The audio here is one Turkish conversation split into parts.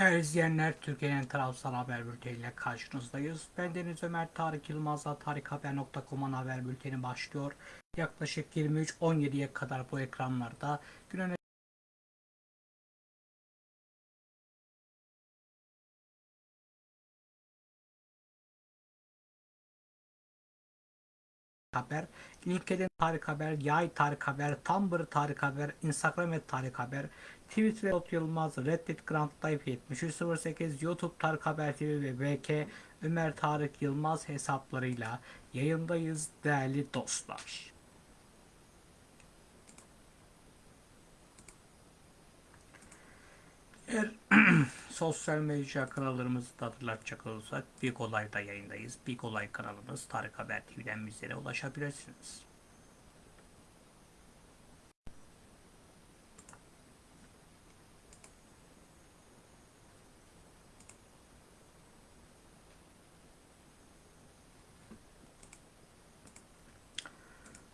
Değerli izleyenler, Türkiye'nin tarafsız haber bülteniyle karşınızdayız. Ben Deniz Ömer Tarık Yılmaz'la tarikhaber.com'un haber bülteni başlıyor. Yaklaşık 23-17'ye kadar bu ekranlarda günün Haber, LinkedIn Tarık Haber, Yay Tarık Haber, Tumblr Tarık Haber, Instagram et Tarık Haber, Twitter Ot Yılmaz, Reddit Grand Life 7308, YouTube Tarık Haber TV ve BK Ömer Tarık Yılmaz hesaplarıyla yayındayız değerli dostlar. Eğer sosyal medya kanallarımızı da hatırlatacak olursak Big Olay'da yayındayız. Big Olay kanalımız Tarık Haber TV'den bizlere ulaşabilirsiniz.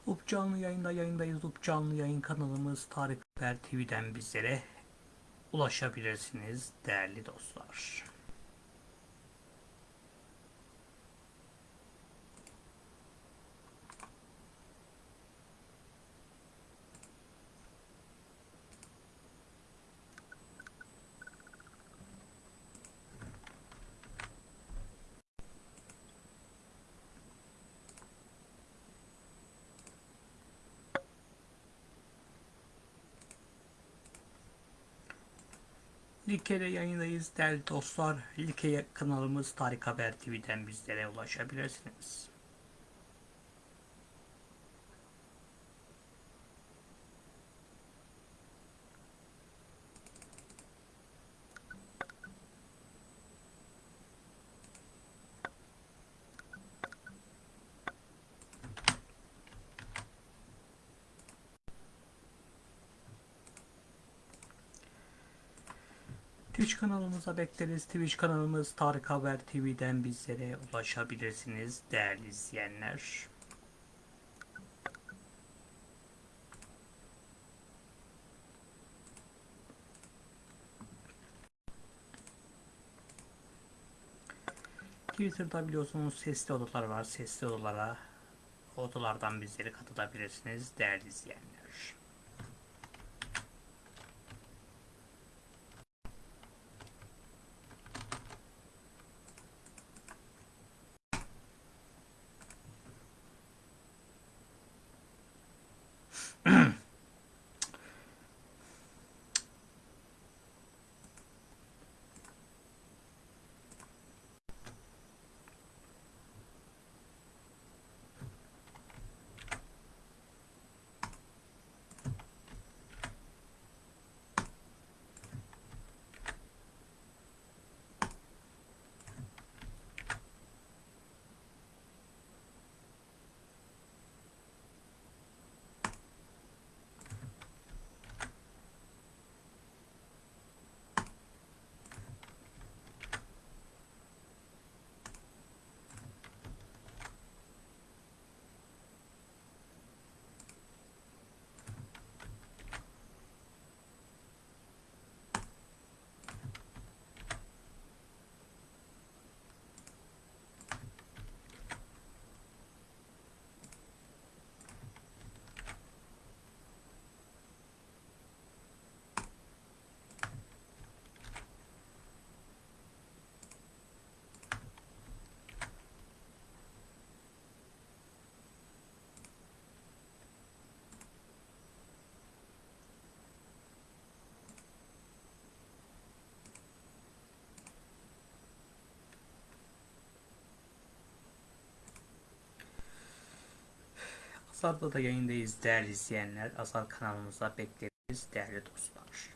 Up canlı yayında yayındayız. Up canlı yayın kanalımız Tarık Haber TV'den bizlere ulaşabilirsiniz değerli dostlar. Like'de yayındayız değerli dostlar. Like kanalımız Tarık Haber TV'den bizlere ulaşabilirsiniz. Twitch kanalımıza bekleriz. Twitch kanalımız Tarık Haber TV'den bizlere ulaşabilirsiniz değerli izleyenler. Twitter'da biliyorsunuz sesli odalar var. Sesli odalara odalardan bizlere katılabilirsiniz değerli izleyenler. Azar'da da yayındayız değerli izleyenler. Azar kanalımıza bekleriz değerli dostlar.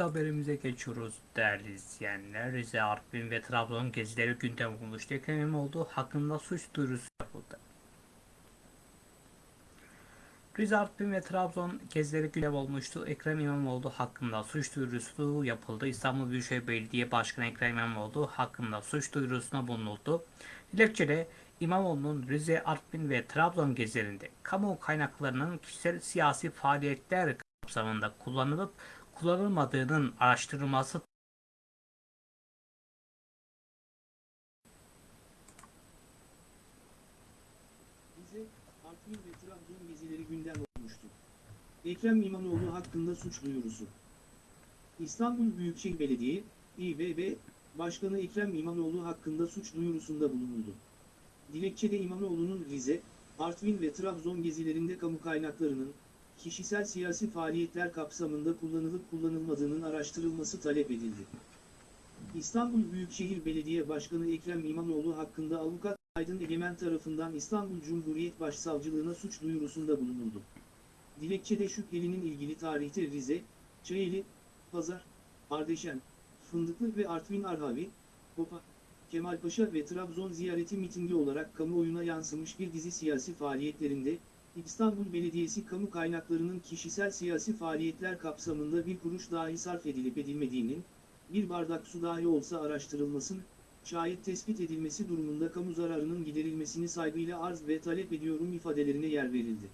Haberimize geçiyoruz değerli izleyenler. Rize, Artvin ve Trabzon gezileri gündem olmuştu. Ekrem İmamoğlu hakkında suç duyurusu yapıldı. Rize, Artvin ve Trabzon gezileri gündem olmuştu. Ekrem İmamoğlu hakkında suç duyurusu yapıldı. İstanbul Büyükşehir Belediye Başkanı Ekrem İmamoğlu hakkında suç duyurusuna bulunuldu. Dilekçede İmamoğlu'nun Rize, Artvin ve Trabzon gezilerinde kamu kaynaklarının kişisel siyasi faaliyetler kapsamında kullanılıp kullanılmadığının araştırılması Artvin ve Trabzon gezileri gündem olmuştu. Ekrem İmamoğlu hakkında suç duyurusu. İstanbul Büyükşehir Belediye, İBB, Başkanı Ekrem İmamoğlu hakkında suç duyurusunda bulunuldu. Dilekçede İmamoğlu'nun Rize, Artvin ve Trabzon gezilerinde kamu kaynaklarının, kişisel siyasi faaliyetler kapsamında kullanılıp kullanılmadığının araştırılması talep edildi. İstanbul Büyükşehir Belediye Başkanı Ekrem İmamoğlu hakkında avukat Aydın Egemen tarafından İstanbul Cumhuriyet Başsavcılığına suç duyurusunda bulunuldu. Dilekçede şüphelinin ilgili tarihte Rize, Çayeli, Pazar, Ardeşen, Fındıklı ve Artvin Arhavi, Hopa, Kemalpaşa ve Trabzon ziyareti mitingi olarak kamuoyuna yansımış bir dizi siyasi faaliyetlerinde, İstanbul Belediyesi kamu kaynaklarının kişisel siyasi faaliyetler kapsamında bir kuruş dahi sarf edilip edilmediğinin, bir bardak su dahi olsa araştırılmasın, şayet tespit edilmesi durumunda kamu zararının giderilmesini saygıyla arz ve talep ediyorum ifadelerine yer verildi.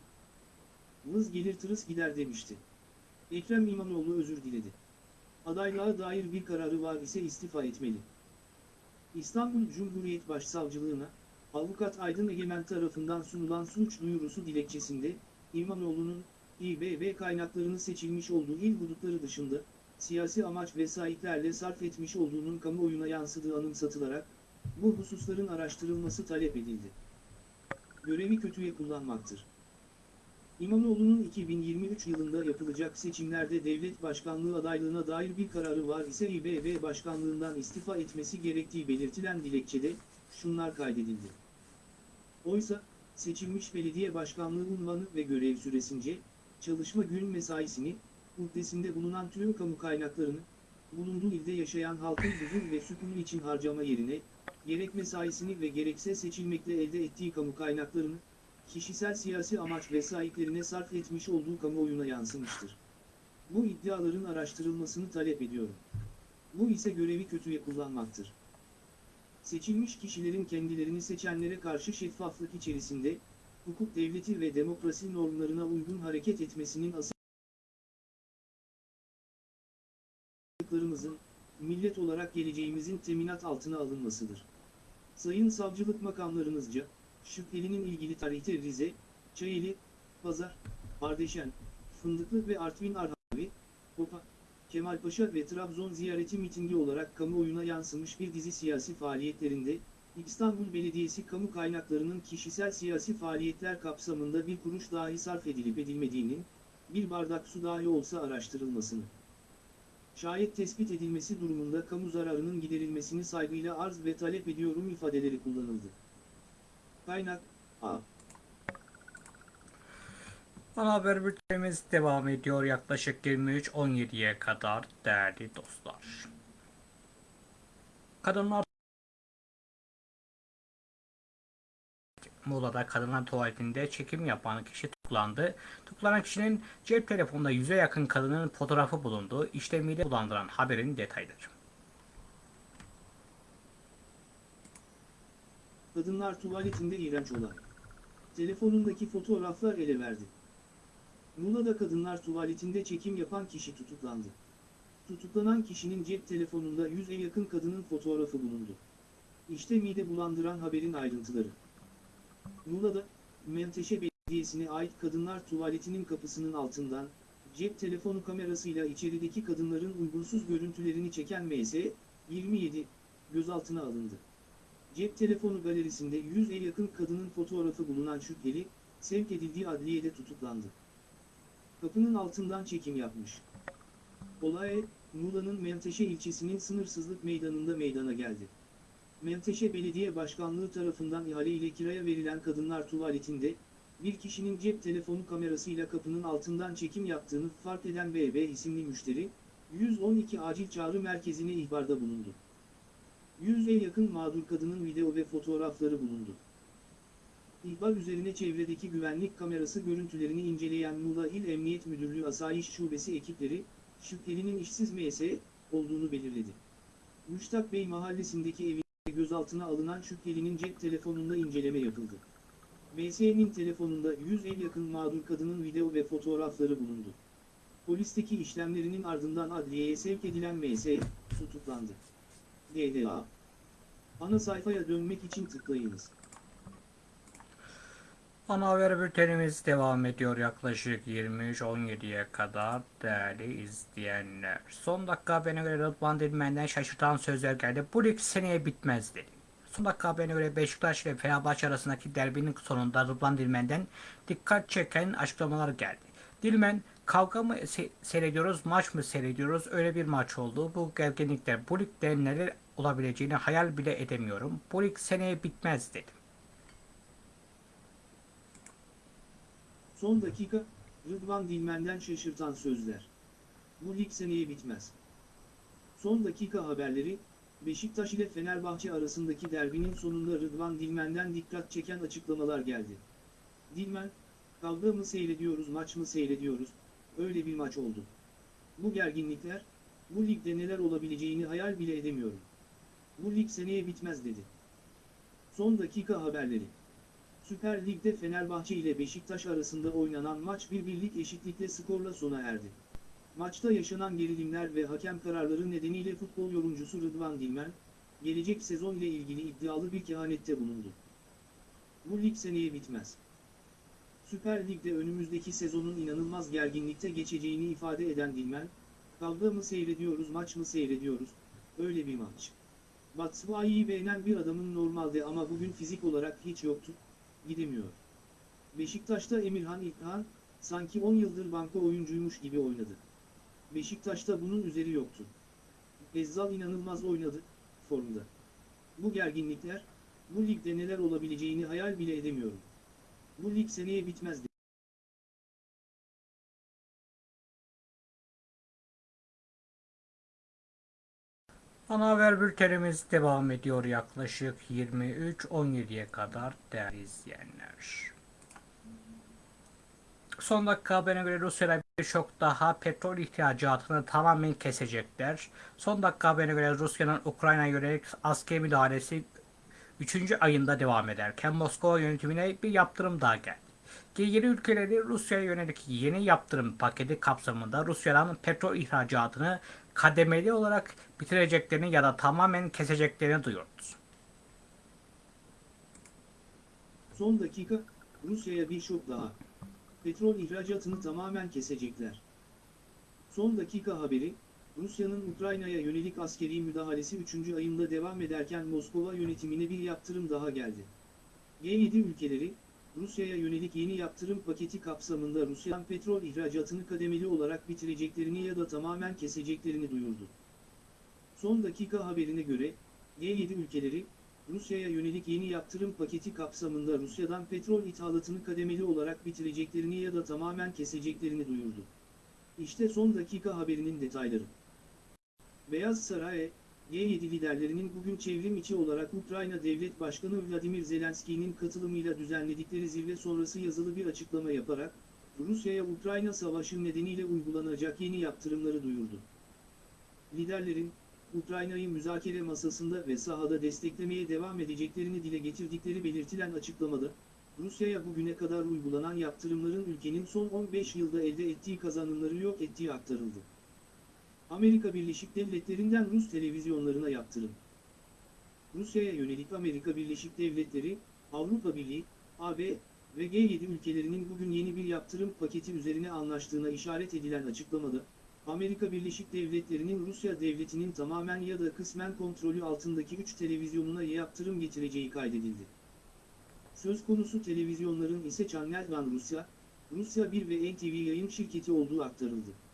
Vız gelir tırıs gider demişti. Ekrem İmamoğlu özür diledi. Adaylığa dair bir kararı var ise istifa etmeli. İstanbul Cumhuriyet Başsavcılığına, Avukat Aydın Egemen tarafından sunulan suç duyurusu dilekçesinde, İmamoğlu'nun, İBB kaynaklarını seçilmiş olduğu il hudutları dışında, siyasi amaç vesayetlerle sarf etmiş olduğunun kamuoyuna yansıdığı anımsatılarak, bu hususların araştırılması talep edildi. Görevi kötüye kullanmaktır. İmamoğlu'nun 2023 yılında yapılacak seçimlerde devlet başkanlığı adaylığına dair bir kararı var ise İBB başkanlığından istifa etmesi gerektiği belirtilen dilekçede, şunlar kaydedildi. Oysa, seçilmiş belediye başkanlığı unvanı ve görev süresince, çalışma gün mesaisini, muhtesinde bulunan tüm kamu kaynaklarını, bulunduğu ilde yaşayan halkın huzur ve sükunu için harcama yerine, gerek mesaisini ve gerekse seçilmekle elde ettiği kamu kaynaklarını, kişisel siyasi amaç vesayetlerine sarf etmiş olduğu kamuoyuna yansımıştır. Bu iddiaların araştırılmasını talep ediyorum. Bu ise görevi kötüye kullanmaktır. Seçilmiş kişilerin kendilerini seçenlere karşı şeffaflık içerisinde, hukuk devleti ve demokrasi normlarına uygun hareket etmesinin asıl haklarımızın, millet olarak geleceğimizin teminat altına alınmasıdır. Sayın savcılık makamlarınızca, şüphelinin ilgili tarihte Rize, Çayeli, Pazar, Ardeşen, Fındıklı ve Artvin Arhavi, Kemalpaşa ve Trabzon ziyareti mitingi olarak kamuoyuna yansımış bir dizi siyasi faaliyetlerinde, İstanbul Belediyesi kamu kaynaklarının kişisel siyasi faaliyetler kapsamında bir kuruş dahi sarf edilip edilmediğinin, bir bardak su dahi olsa araştırılmasını, şayet tespit edilmesi durumunda kamu zararının giderilmesini saygıyla arz ve talep ediyorum ifadeleri kullanıldı. Kaynak A. Ana haber bültenimiz devam ediyor yaklaşık 23.17'ye kadar değerli dostlar. Kadınlar Muğla'da kadınlar tuvaletinde çekim yapan kişi tutuklandı. Tutuklanan kişinin cep telefonunda yüze yakın kadının fotoğrafı bulundu. İşte mide bulandıran haberin detayları. Kadınlar tuvaletinde iğrenç olay. Telefonundaki fotoğraflar ele verdi. Muğla'da kadınlar tuvaletinde çekim yapan kişi tutuklandı. Tutuklanan kişinin cep telefonunda yüze yakın kadının fotoğrafı bulundu. İşte mide bulandıran haberin ayrıntıları. Muğla'da, Menteşe Belediyesi'ne ait kadınlar tuvaletinin kapısının altından, cep telefonu kamerasıyla içerideki kadınların uygunsuz görüntülerini çeken MS, 27, gözaltına alındı. Cep telefonu galerisinde 100'e yakın kadının fotoğrafı bulunan şüpheli, sevk edildiği adliyede tutuklandı. Kapının altından çekim yapmış. Olay, Muğla'nın Menteşe ilçesinin sınırsızlık meydanında meydana geldi. Menteşe Belediye Başkanlığı tarafından ihale ile kiraya verilen kadınlar tuvaletinde, bir kişinin cep telefonu kamerasıyla kapının altından çekim yaptığını fark eden BB isimli müşteri, 112 acil çağrı merkezine ihbarda bulundu. 100'e yakın mağdur kadının video ve fotoğrafları bulundu. İhbar üzerine çevredeki güvenlik kamerası görüntülerini inceleyen Muğla İl Emniyet Müdürlüğü Asayiş Şubesi ekipleri, şüphelinin işsiz MS olduğunu belirledi. Müştak Bey mahallesindeki evinde gözaltına alınan şüphelinin cep telefonunda inceleme yapıldı. MS'nin telefonunda 100'e yakın mağdur kadının video ve fotoğrafları bulundu. Polisteki işlemlerinin ardından adliyeye sevk edilen MS tutuklandı. DDA Ana sayfaya dönmek için tıklayınız. Ana haber bültenimiz devam ediyor yaklaşık 23.17'ye kadar değerli izleyenler. Son dakika haberine göre Rıdvan Dilmen'den şaşırtan sözler geldi. Bu lig seneye bitmez dedi. Son dakika haberine göre Beşiktaş ve Fenerbahçe arasındaki derbinin sonunda Rıdvan Dilmen'den dikkat çeken açıklamalar geldi. Dilmen kavga mı se- seyrediyoruz, maç mı seyrediyoruz? Öyle bir maç oldu. Bu gerginlikler, bu ligde neler olabileceğini hayal bile edemiyorum. Bu lig seneye bitmez dedi. Son dakika, Rıdvan Dilmen'den şaşırtan sözler. Bu lig seneye bitmez. Son dakika haberleri, Beşiktaş ile Fenerbahçe arasındaki derbinin sonunda Rıdvan Dilmen'den dikkat çeken açıklamalar geldi. Dilmen, kavga mı seyrediyoruz maç mı seyrediyoruz, öyle bir maç oldu. Bu gerginlikler, bu ligde neler olabileceğini hayal bile edemiyorum. Bu lig seneye bitmez dedi. Son dakika haberleri. Süper Lig'de Fenerbahçe ile Beşiktaş arasında oynanan maç bir birlik eşitlikle skorla sona erdi. Maçta yaşanan gerilimler ve hakem kararları nedeniyle futbol yorumcusu Rıdvan Dilmen, gelecek sezon ile ilgili iddialı bir kehanette bulundu. Bu lig seneye bitmez. Süper Lig'de önümüzdeki sezonun inanılmaz gerginlikte geçeceğini ifade eden Dilmen, kavga mı seyrediyoruz maç mı seyrediyoruz, öyle bir maç. Batshuayi'yi beğenen bir adamın normalde ama bugün fizik olarak hiç yoktu, gidemiyor. Beşiktaş'ta Emirhan İlkhan, sanki 10 yıldır banko oyuncuymuş gibi oynadı. Beşiktaş'ta bunun üzeri yoktu. Ezzal inanılmaz oynadı, formda. Bu gerginlikler, bu ligde neler olabileceğini hayal bile edemiyorum. Bu lig seneye bitmez. Ana haber bültenimiz devam ediyor yaklaşık 23.17'ye kadar değerli izleyenler. Son dakika haberine göre Rusya'da birçok daha petrol ihracatını tamamen kesecekler. Son dakika haberine göre Rusya'nın Ukrayna'ya yönelik askeri müdahalesi 3. ayında devam ederken Moskova yönetimine bir yaptırım daha geldi. G7 ülkeleri Rusya'ya yönelik yeni yaptırım paketi kapsamında Rusya'dan petrol ihracatını kademeli olarak bitireceklerini ya da tamamen keseceklerini duyurdu. Son dakika, Rusya'ya bir şok daha. Petrol ihracatını tamamen kesecekler. Son dakika haberi, Rusya'nın Ukrayna'ya yönelik askeri müdahalesi 3. ayında devam ederken Moskova yönetimine bir yaptırım daha geldi. G7 ülkeleri, Rusya'ya yönelik yeni yaptırım paketi kapsamında Rusya'dan petrol ihracatını kademeli olarak bitireceklerini ya da tamamen keseceklerini duyurdu. Son dakika haberine göre, G7 ülkeleri, Rusya'ya yönelik yeni yaptırım paketi kapsamında Rusya'dan petrol ithalatını kademeli olarak bitireceklerini ya da tamamen keseceklerini duyurdu. İşte son dakika haberinin detayları. Beyaz Saray, G7 liderlerinin bugün çevrim içi olarak Ukrayna Devlet Başkanı Vladimir Zelenski'nin katılımıyla düzenledikleri zirve sonrası yazılı bir açıklama yaparak, Rusya'ya Ukrayna Savaşı nedeniyle uygulanacak yeni yaptırımları duyurdu. Liderlerin, Ukrayna'yı müzakere masasında ve sahada desteklemeye devam edeceklerini dile getirdikleri belirtilen açıklamada, Rusya'ya bugüne kadar uygulanan yaptırımların ülkenin son 15 yılda elde ettiği kazanımları yok ettiği aktarıldı. Amerika Birleşik Devletleri'nden Rus televizyonlarına yaptırım. Rusya'ya yönelik Amerika Birleşik Devletleri, Avrupa Birliği, AB ve G7 ülkelerinin bugün yeni bir yaptırım paketi üzerine anlaştığına işaret edilen açıklamada, Amerika Birleşik Devletleri'nin Rusya devletinin tamamen ya da kısmen kontrolü altındaki 3 televizyonuna yaptırım getireceği kaydedildi. Söz konusu televizyonların ise Channel One Rusya, Rusya 1 ve NTV yayın şirketi olduğu aktarıldı.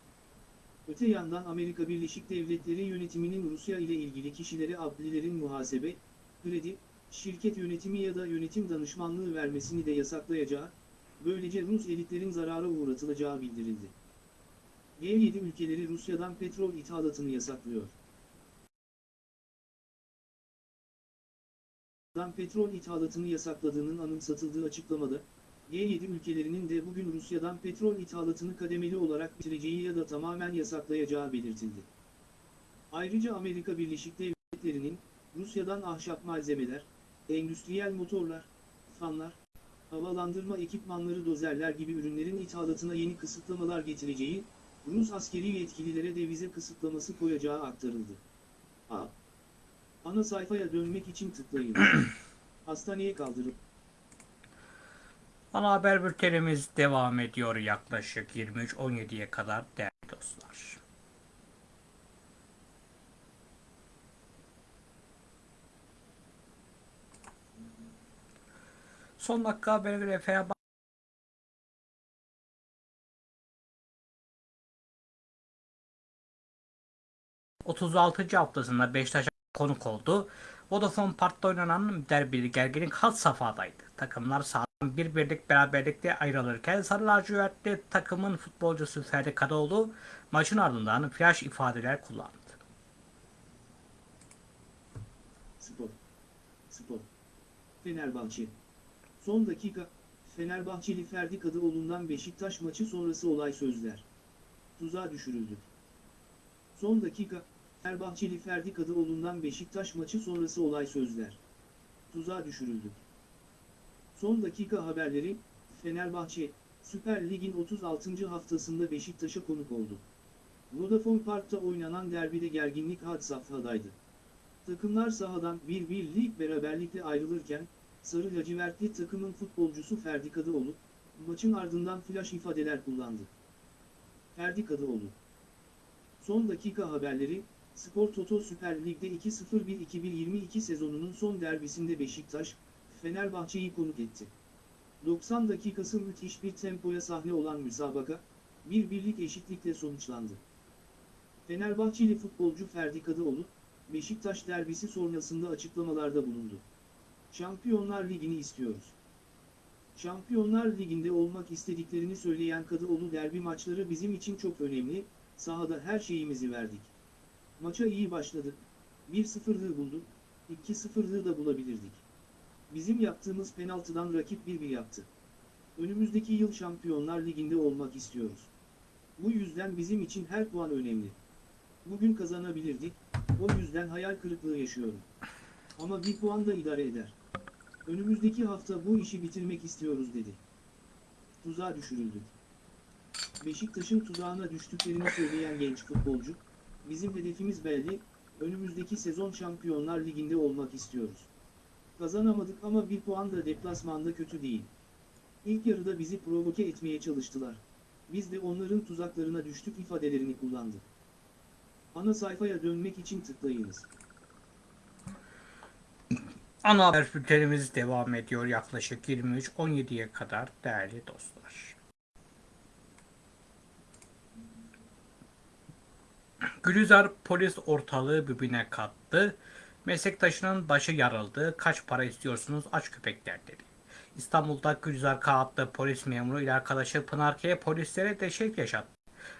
Öte yandan Amerika Birleşik Devletleri yönetiminin Rusya ile ilgili kişilere adlilerin muhasebe, kredi, şirket yönetimi ya da yönetim danışmanlığı vermesini de yasaklayacağı, böylece Rus elitlerin zarara uğratılacağı bildirildi. G7 ülkeleri Rusya'dan petrol ithalatını yasaklıyor. Rusya'dan petrol ithalatını yasakladığının anımsatıldığı açıklamada, G7 ülkelerinin de bugün Rusya'dan petrol ithalatını kademeli olarak bitireceği ya da tamamen yasaklayacağı belirtildi. Ayrıca Amerika Birleşik Devletleri'nin, Rusya'dan ahşap malzemeler, endüstriyel motorlar, fanlar, havalandırma ekipmanları dozerler gibi ürünlerin ithalatına yeni kısıtlamalar getireceği, Rus askeri yetkililere de vize kısıtlaması koyacağı aktarıldı. A. Ana sayfaya dönmek için tıklayın. Hastaneye kaldırıp Ana haber bültenimiz devam ediyor yaklaşık 23.17'ye kadar değerli dostlar. Son dakika haberine göre Fenerbahçe 36. haftasında Beşiktaş'a konuk oldu. Vodafone Park'ta oynanan derbili gerginlik had safhadaydı. Takımlar sahadan bir birlik beraberlikle ayrılırken Sarı Lacivertli takımın futbolcusu Ferdi Kadıoğlu maçın ardından flash ifadeler kullandı. Spor. Spor. Fenerbahçe. Son dakika, Fenerbahçeli Ferdi Kadıoğlu'ndan Beşiktaş maçı sonrası olay sözler. Tuzağa düşürüldük. Son dakika, Fenerbahçeli Ferdi Kadıoğlu'ndan Beşiktaş maçı sonrası olay sözler. Tuzağa düşürüldük. Son dakika haberleri, Fenerbahçe, Süper Lig'in 36. haftasında Beşiktaş'a konuk oldu. Vodafone Park'ta oynanan derbide gerginlik had safhadaydı. Takımlar sahadan bir birlik beraberlikle ayrılırken, Sarı lacivertli takımın futbolcusu Ferdi Kadıoğlu, maçın ardından flash ifadeler kullandı. Ferdi Kadıoğlu Son dakika haberleri, Spor Toto Süper Lig'de 2-0-1-2022 sezonunun son derbisinde Beşiktaş, Fenerbahçe'yi konuk etti. 90 dakikası müthiş bir tempoya sahne olan müsabaka, bir birlik eşitlikle sonuçlandı. Fenerbahçeli futbolcu Ferdi Kadıoğlu, Beşiktaş derbisi sonrasında açıklamalarda bulundu. Şampiyonlar Ligi'ni istiyoruz. Şampiyonlar Ligi'nde olmak istediklerini söyleyen Kadıoğlu derbi maçları bizim için çok önemli, sahada her şeyimizi verdik. Maça iyi başladık, 1-0'lığı bulduk, 2-0'lığı da bulabilirdik. Bizim yaptığımız penaltıdan rakip 1-1 yaptı. Önümüzdeki yıl Şampiyonlar Ligi'nde olmak istiyoruz. Bu yüzden bizim için her puan önemli. Bugün kazanabilirdik, o yüzden hayal kırıklığı yaşıyorum. Ama bir puan da idare eder. Önümüzdeki hafta bu işi bitirmek istiyoruz dedi. Tuzağa düşürüldük. Beşiktaş'ın tuzağına düştüklerini söyleyen genç futbolcu, bizim hedefimiz belli, önümüzdeki sezon Şampiyonlar Ligi'nde olmak istiyoruz. Kazanamadık ama bir puan da deplasmanda kötü değil. İlk yarıda bizi provoke etmeye çalıştılar. Biz de onların tuzaklarına düştük ifadelerini kullandı. Ana sayfaya dönmek için tıklayınız. Ana haber bültenimiz devam ediyor yaklaşık 23.17'ye kadar değerli dostlar. Gülizar polis ortalığı birbirine kattı. Meslektaşının başı yarıldı. Kaç para istiyorsunuz aç köpekler dedi. İstanbul'da Gülizar K adlı polis memuru ile arkadaşı Pınar K polislere deşek yaşattı.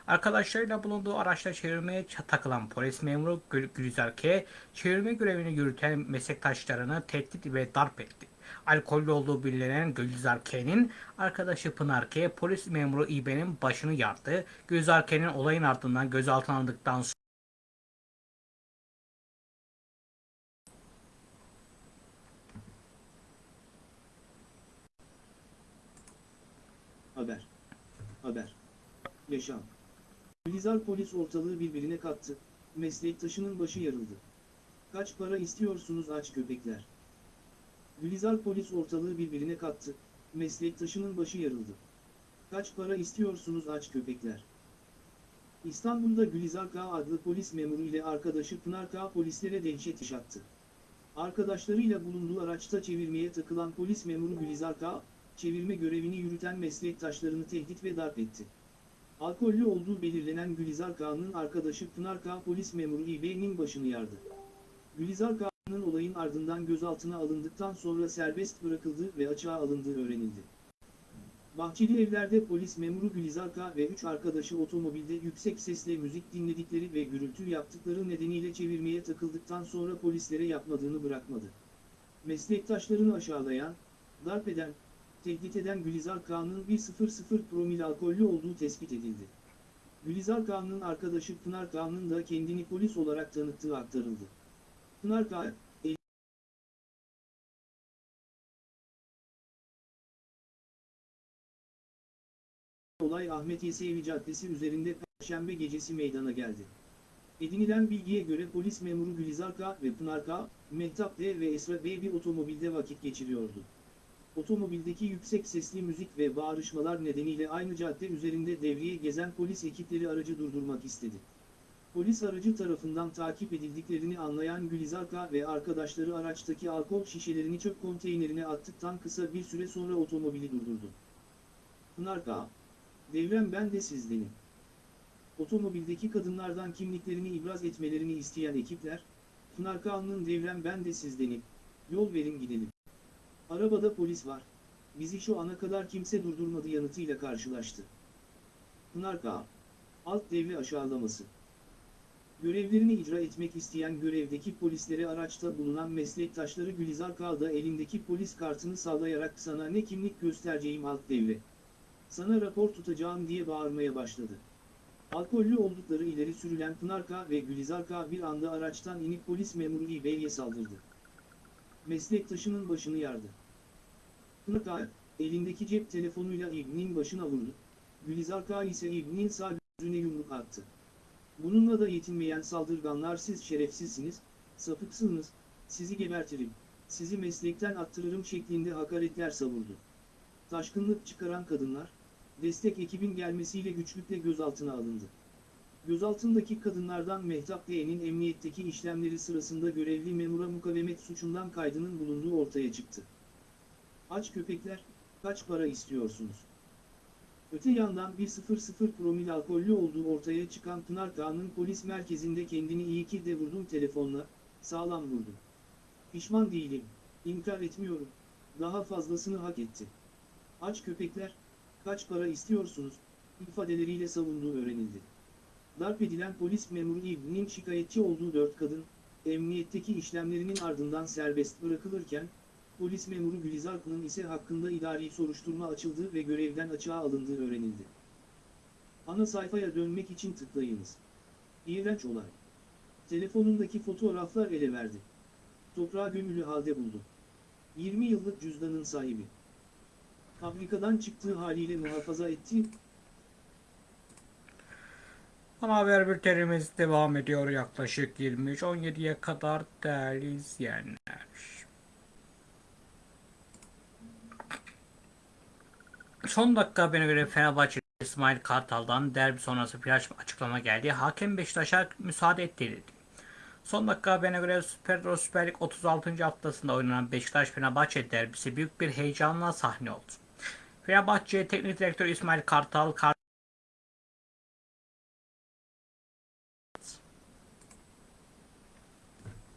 Arkadaşlarıyla bulunduğu araçla çevirmeye takılan polis memuru Gül Gülizar K, çevirme görevini yürüten meslektaşlarını tehdit ve darp etti. Alkollü olduğu bilinen Gülizar K'nin arkadaşı Pınar K, polis memuru İB'nin başını yardı. Gülizar K'nin olayın ardından gözaltına alındıktan sonra Haber. Haber. Yaşam. Gülizar polis ortalığı birbirine kattı, meslektaşının başı yarıldı. Kaç para istiyorsunuz aç köpekler? Gülizar polis ortalığı birbirine kattı, meslektaşının başı yarıldı. Kaç para istiyorsunuz aç köpekler? İstanbul'da Gülizar K adlı polis memuru ile arkadaşı Pınar K polislere dehşet yaşattı. Arkadaşlarıyla bulunduğu araçta çevirmeye takılan polis memuru Gülizar K, çevirme görevini yürüten meslektaşlarını tehdit ve darp etti. Alkollü olduğu belirlenen Gülizar Kağan'ın arkadaşı Pınar Kağ polis memuru İB'nin başını yardı. Gülizar Kağan'ın olayın ardından gözaltına alındıktan sonra serbest bırakıldığı ve açığa alındığı öğrenildi. Bahçeli evlerde polis memuru Gülizar K. ve 3 arkadaşı otomobilde yüksek sesle müzik dinledikleri ve gürültü yaptıkları nedeniyle çevirmeye takıldıktan sonra polislere yapmadığını bırakmadı. Meslektaşlarını aşağılayan, darp eden, tehdit eden Gülizar Kağan'ın 1.00 promil alkollü olduğu tespit edildi. Gülizar Kağan'ın arkadaşı Pınar Kağan'ın da kendini polis olarak tanıttığı aktarıldı. Pınar Kağan, Olay Ahmet Yesevi Caddesi üzerinde Perşembe gecesi meydana geldi. Edinilen bilgiye göre polis memuru Gülizar K. ve Pınar K. Mehtap D. ve Esra B. bir otomobilde vakit geçiriyordu. Otomobildeki yüksek sesli müzik ve bağırışmalar nedeniyle aynı cadde üzerinde devriye gezen polis ekipleri aracı durdurmak istedi. Polis aracı tarafından takip edildiklerini anlayan Gülizar K. ve arkadaşları araçtaki alkol şişelerini çöp konteynerine attıktan kısa bir süre sonra otomobili durdurdu. Pınar. Devrem ben de sizdenim. Otomobildeki kadınlardan kimliklerini ibraz etmelerini isteyen ekipler, Pınar Kağan'ın devrem ben de sizdenim, yol verin gidelim. Arabada polis var, bizi şu ana kadar kimse durdurmadı yanıtıyla karşılaştı. Pınar Kağan, alt devre aşağılaması. Görevlerini icra etmek isteyen görevdeki polislere araçta bulunan meslektaşları Gülizar Kağan da elindeki polis kartını sallayarak sana ne kimlik göstereceğim alt devre. Sana rapor tutacağım diye bağırmaya başladı. Alkollü oldukları ileri sürülen Pınar K. ve Gülizar K. bir anda araçtan inip polis memuru İB'ye saldırdı. Meslektaşının başını yardı. K. elindeki cep telefonuyla İbni'nin başına vurdu. Gülizar K. ise İbni'nin sağ gözüne yumruk attı. Bununla da yetinmeyen saldırganlar siz şerefsizsiniz, sapıksınız, sizi gebertirim, sizi meslekten attırırım şeklinde hakaretler savurdu. Taşkınlık çıkaran kadınlar, destek ekibin gelmesiyle güçlükle gözaltına alındı. Gözaltındaki kadınlardan Mehtap D'nin emniyetteki işlemleri sırasında görevli memura mukavemet suçundan kaydının bulunduğu ortaya çıktı. Aç köpekler, kaç para istiyorsunuz? Öte yandan 1.00 promil alkollü olduğu ortaya çıkan Pınar Kağan'ın polis merkezinde kendini iyi ki de vurdum telefonla, sağlam vurdum. Pişman değilim, inkar etmiyorum, daha fazlasını hak etti. Aç köpekler, kaç para istiyorsunuz, ifadeleriyle savunduğu öğrenildi. Darp edilen polis memuru İbni'nin şikayetçi olduğu dört kadın, emniyetteki işlemlerinin ardından serbest bırakılırken, polis memuru Gülizar Kın'ın ise hakkında idari soruşturma açıldığı ve görevden açığa alındığı öğrenildi. Ana sayfaya dönmek için tıklayınız. İğrenç olay. Telefonundaki fotoğraflar ele verdi. Toprağa gömülü halde buldu. 20 yıllık cüzdanın sahibi fabrikadan çıktığı haliyle muhafaza ettiği Ana haber bültenimiz devam ediyor yaklaşık 23.17'ye kadar değerli izleyenler. Son dakika haberine göre Fenerbahçe İsmail Kartal'dan derbi sonrası flash açıklama geldi. Hakem Beşiktaş'a müsaade ettirildi. Son dakika haberine göre Süper, Süper Lig 36. haftasında oynanan Beşiktaş-Fenerbahçe derbisi büyük bir heyecanla sahne oldu. Fenerbahçe Teknik Direktör İsmail Kartal, Kar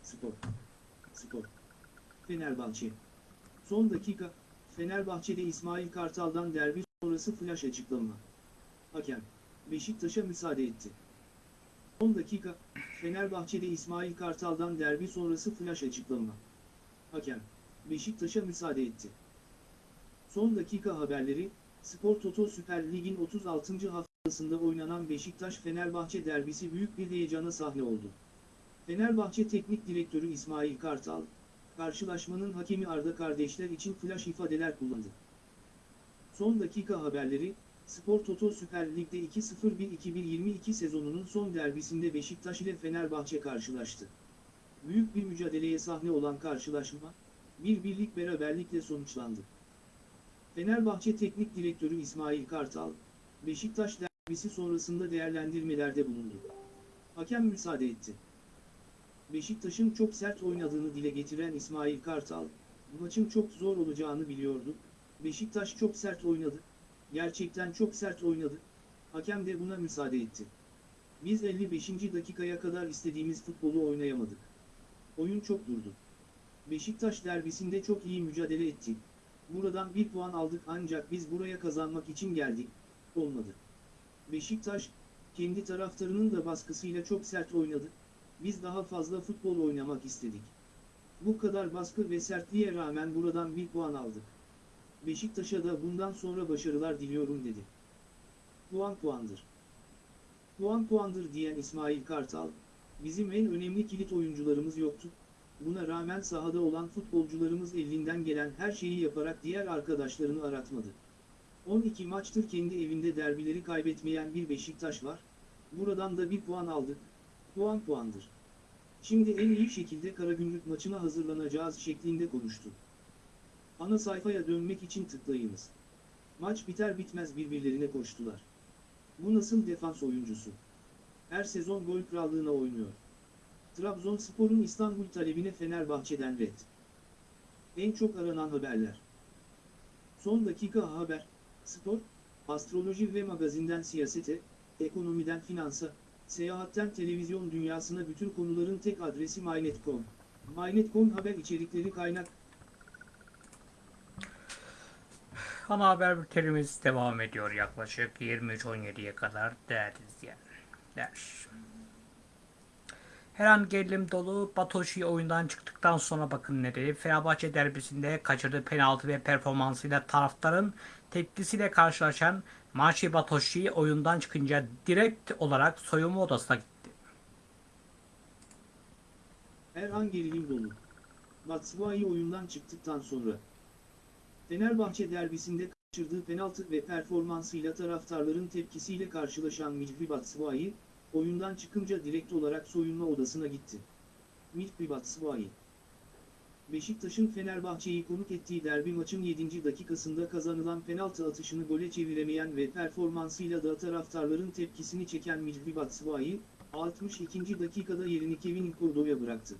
spor. Spor. Fenerbahçe. Son dakika, Fenerbahçe'de İsmail Kartal'dan derbi sonrası flash açıklama. Hakem, Beşiktaş'a müsaade etti. Son dakika, Fenerbahçe'de İsmail Kartal'dan derbi sonrası flash açıklama. Hakem, Beşiktaş'a müsaade etti. Son dakika haberleri, Spor Toto Süper Lig'in 36. haftasında oynanan Beşiktaş-Fenerbahçe derbisi büyük bir heyecana sahne oldu. Fenerbahçe Teknik Direktörü İsmail Kartal, karşılaşmanın hakemi Arda kardeşler için flash ifadeler kullandı. Son dakika haberleri, Spor Toto Süper Lig'de 2-0-1-2022 sezonunun son derbisinde Beşiktaş ile Fenerbahçe karşılaştı. Büyük bir mücadeleye sahne olan karşılaşma, bir birlik beraberlikle sonuçlandı. Fenerbahçe Teknik Direktörü İsmail Kartal, Beşiktaş derbisi sonrasında değerlendirmelerde bulundu. Hakem müsaade etti. Beşiktaş'ın çok sert oynadığını dile getiren İsmail Kartal, maçın çok zor olacağını biliyordu. Beşiktaş çok sert oynadı. Gerçekten çok sert oynadı. Hakem de buna müsaade etti. Biz 55. dakikaya kadar istediğimiz futbolu oynayamadık. Oyun çok durdu. Beşiktaş derbisinde çok iyi mücadele ettik. Buradan bir puan aldık ancak biz buraya kazanmak için geldik. Olmadı. Beşiktaş, kendi taraftarının da baskısıyla çok sert oynadı. Biz daha fazla futbol oynamak istedik. Bu kadar baskı ve sertliğe rağmen buradan bir puan aldık. Beşiktaş'a da bundan sonra başarılar diliyorum dedi. Puan puandır. Puan puandır diyen İsmail Kartal, bizim en önemli kilit oyuncularımız yoktu. Buna rağmen sahada olan futbolcularımız elinden gelen her şeyi yaparak diğer arkadaşlarını aratmadı. 12 maçtır kendi evinde derbileri kaybetmeyen bir Beşiktaş var. Buradan da bir puan aldık. Puan puandır. Şimdi en iyi şekilde Karagümrük maçına hazırlanacağız şeklinde konuştu. Ana sayfaya dönmek için tıklayınız. Maç biter bitmez birbirlerine koştular. Bu nasıl defans oyuncusu? Her sezon gol krallığına oynuyor. Trabzonspor'un İstanbul talebine Fenerbahçe'den red. En çok aranan haberler. Son dakika haber, spor, astroloji ve magazinden siyasete, ekonomiden finansa, seyahatten televizyon dünyasına bütün konuların tek adresi MyNet.com. MyNet.com haber içerikleri kaynak, Ana haber bültenimiz devam ediyor yaklaşık 23.17'ye kadar değerli izleyenler. Her an gerilim dolu Batoşi oyundan çıktıktan sonra bakın nereye. Fenerbahçe derbisinde kaçırdığı penaltı ve performansıyla taraftarın tepkisiyle karşılaşan Maçi Batoşi oyundan çıkınca direkt olarak soyunma odasına gitti. Her an gerilim dolu. Batshuayi oyundan çıktıktan sonra. Fenerbahçe derbisinde kaçırdığı penaltı ve performansıyla taraftarların tepkisiyle karşılaşan Mihri Batshuayi, oyundan çıkınca direkt olarak soyunma odasına gitti. Mihri Batshuayi Beşiktaş'ın Fenerbahçe'yi konuk ettiği derbi maçın 7. dakikasında kazanılan penaltı atışını gole çeviremeyen ve performansıyla da taraftarların tepkisini çeken Mihri Batshuayi, 62. dakikada yerini Kevin Kurdo'ya bıraktı.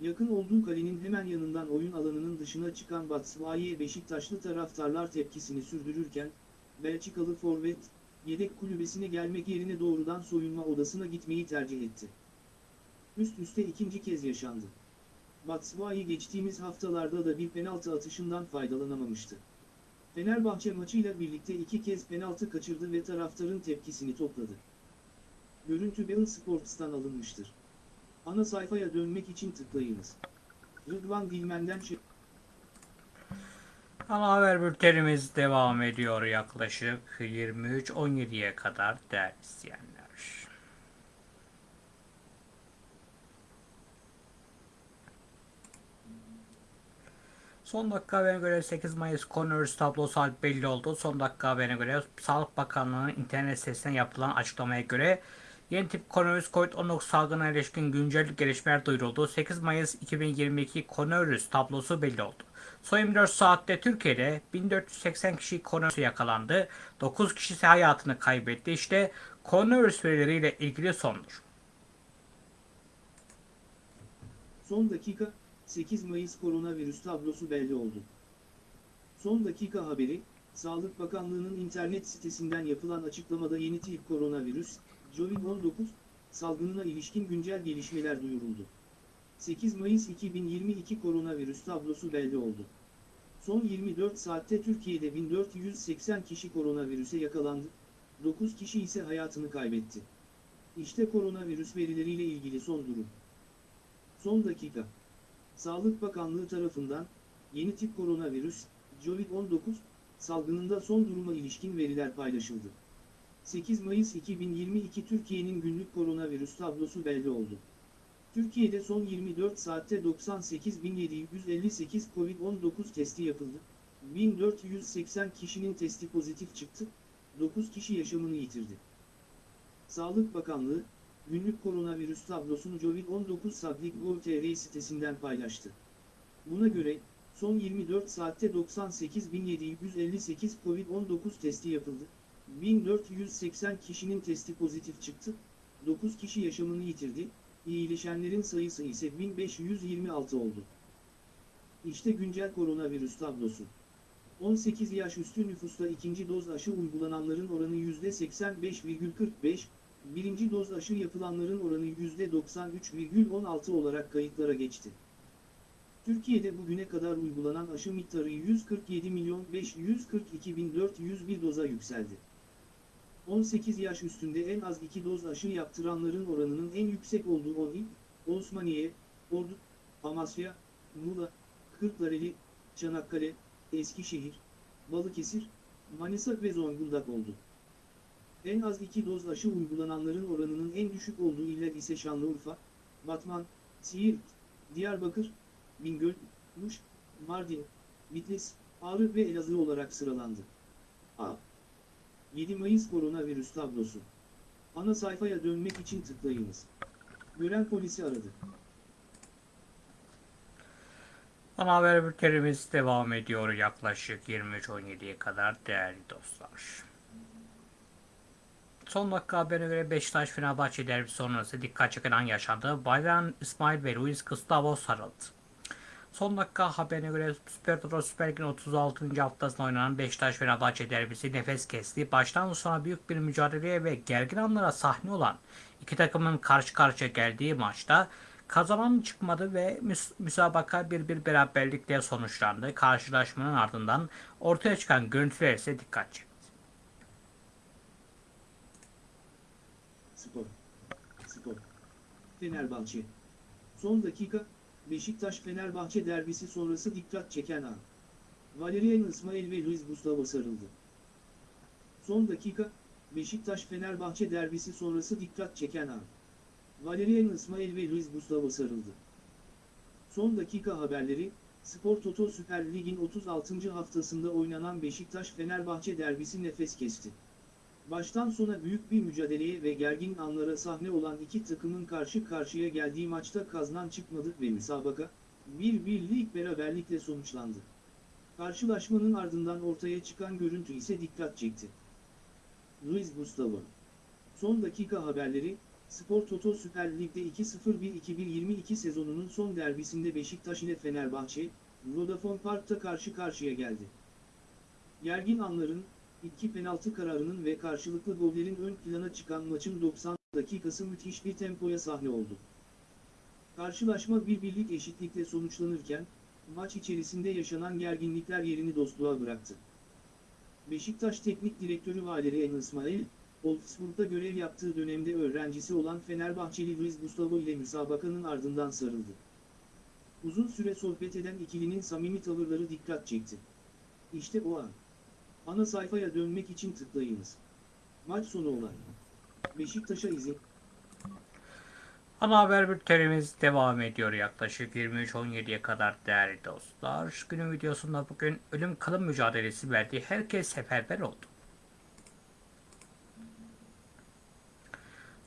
Yakın olduğu kalenin hemen yanından oyun alanının dışına çıkan Batshuayi'ye Beşiktaşlı taraftarlar tepkisini sürdürürken, Belçikalı forvet, yedek kulübesine gelmek yerine doğrudan soyunma odasına gitmeyi tercih etti. Üst üste ikinci kez yaşandı. Batshuayi geçtiğimiz haftalarda da bir penaltı atışından faydalanamamıştı. Fenerbahçe maçıyla birlikte iki kez penaltı kaçırdı ve taraftarın tepkisini topladı. Görüntü Bein Sports'tan alınmıştır. Ana sayfaya dönmek için tıklayınız. Rıdvan Dilmen'den şey... Ana haber bültenimiz devam ediyor yaklaşık 23.17'ye kadar değerli izleyenler. Son dakika haberine göre 8 Mayıs koronavirüs tablosu belli oldu. Son dakika haberine göre Sağlık Bakanlığı'nın internet sitesinden yapılan açıklamaya göre yeni tip koronavirüs COVID-19 salgınına ilişkin güncel gelişmeler duyuruldu. 8 Mayıs 2022 koronavirüs tablosu belli oldu. Son 24 saatte Türkiye'de 1480 kişi koronavirüse yakalandı. 9 kişi ise hayatını kaybetti. İşte koronavirüs verileriyle ilgili sondur. Son dakika, 8 Mayıs koronavirüs tablosu belli oldu. Son dakika haberi, Sağlık Bakanlığı'nın internet sitesinden yapılan açıklamada yeni tip koronavirüs, COVID-19, salgınına ilişkin güncel gelişmeler duyuruldu. 8 Mayıs 2022 koronavirüs tablosu belli oldu. Son 24 saatte Türkiye'de 1480 kişi koronavirüse yakalandı, 9 kişi ise hayatını kaybetti. İşte koronavirüs verileriyle ilgili son durum. Son dakika. Sağlık Bakanlığı tarafından yeni tip koronavirüs, COVID-19 salgınında son duruma ilişkin veriler paylaşıldı. 8 Mayıs 2022 Türkiye'nin günlük koronavirüs tablosu belli oldu. Türkiye'de son 24 saatte 98.758 COVID-19 testi yapıldı. 1480 kişinin testi pozitif çıktı, 9 kişi yaşamını yitirdi. Sağlık Bakanlığı, günlük koronavirüs tablosunu COVID-19 Sablik.gov.tr sitesinden paylaştı. Buna göre, son 24 saatte 98.758 COVID-19 testi yapıldı. 1480 kişinin testi pozitif çıktı, 9 kişi yaşamını yitirdi, iyileşenlerin sayısı ise 1526 oldu. İşte güncel koronavirüs tablosu. 18 yaş üstü nüfusta ikinci doz aşı uygulananların oranı %85,45, birinci doz aşı yapılanların oranı %93,16 olarak kayıtlara geçti. Türkiye'de bugüne kadar uygulanan aşı miktarı 147 milyon 542 bin 401 doza yükseldi. 18 yaş üstünde en az 2 doz aşı yaptıranların oranının en yüksek olduğu 10 il, Osmaniye, Ordu, Amasya, Muğla, Kırklareli, Çanakkale, Eskişehir, Balıkesir, Manisa ve Zonguldak oldu. En az 2 doz aşı uygulananların oranının en düşük olduğu iller ise Şanlıurfa, Batman, Siirt, Diyarbakır, Bingöl, Muş, Mardin, Bitlis, Ağrı ve Elazığ olarak sıralandı. A. 7 Mayıs koronavirüs tablosu. Ana sayfaya dönmek için tıklayınız. Gören polisi aradı. Ana haber bültenimiz devam ediyor yaklaşık 23.17'ye kadar değerli dostlar. Son dakika haberine göre Beşiktaş Fenerbahçe derbisi sonrası dikkat çeken an yaşandı. Bayram İsmail ve Luis Gustavo sarıldı. Son dakika haberine göre Süper Toto Süper Lig'in 36. haftasında oynanan Beşiktaş Fenerbahçe derbisi nefes kesti. Baştan sona büyük bir mücadeleye ve gergin anlara sahne olan iki takımın karşı karşıya geldiği maçta kazanan çıkmadı ve müs- müsabaka bir bir beraberlikle sonuçlandı. Karşılaşmanın ardından ortaya çıkan görüntüler ise dikkat çekti. Spor. Spor. Fenerbahçe. Son dakika, Beşiktaş-Fenerbahçe derbisi sonrası dikkat çeken an. Valerian İsmail ve Luis Gustavo sarıldı. Son dakika, Beşiktaş-Fenerbahçe derbisi sonrası dikkat çeken an. Valerian İsmail ve Luis Gustavo sarıldı. Son dakika haberleri, Spor Toto Süper Lig'in 36. haftasında oynanan Beşiktaş-Fenerbahçe derbisi nefes kesti. Baştan sona büyük bir mücadeleye ve gergin anlara sahne olan iki takımın karşı karşıya geldiği maçta kazanan çıkmadı ve müsabaka, bir birlik beraberlikle sonuçlandı. Karşılaşmanın ardından ortaya çıkan görüntü ise dikkat çekti. Luis Gustavo Son dakika haberleri, Spor Toto Süper Lig'de 2-0-1-2022 sezonunun son derbisinde Beşiktaş ile Fenerbahçe, Vodafone Park'ta karşı karşıya geldi. Gergin anların, iki penaltı kararının ve karşılıklı gollerin ön plana çıkan maçın 90 dakikası müthiş bir tempoya sahne oldu. Karşılaşma bir birlik eşitlikle sonuçlanırken, maç içerisinde yaşanan gerginlikler yerini dostluğa bıraktı. Beşiktaş Teknik Direktörü Valerian İsmail, Wolfsburg'da görev yaptığı dönemde öğrencisi olan Fenerbahçeli Luis Gustavo ile müsabakanın ardından sarıldı. Uzun süre sohbet eden ikilinin samimi tavırları dikkat çekti. İşte o an. Ana sayfaya dönmek için tıklayınız. Maç sonu olay. Beşiktaş'a izin. Ana haber bültenimiz devam ediyor yaklaşık 23.17'ye kadar değerli dostlar. Günün videosunda bugün ölüm kalım mücadelesi verdiği herkes seferber oldu.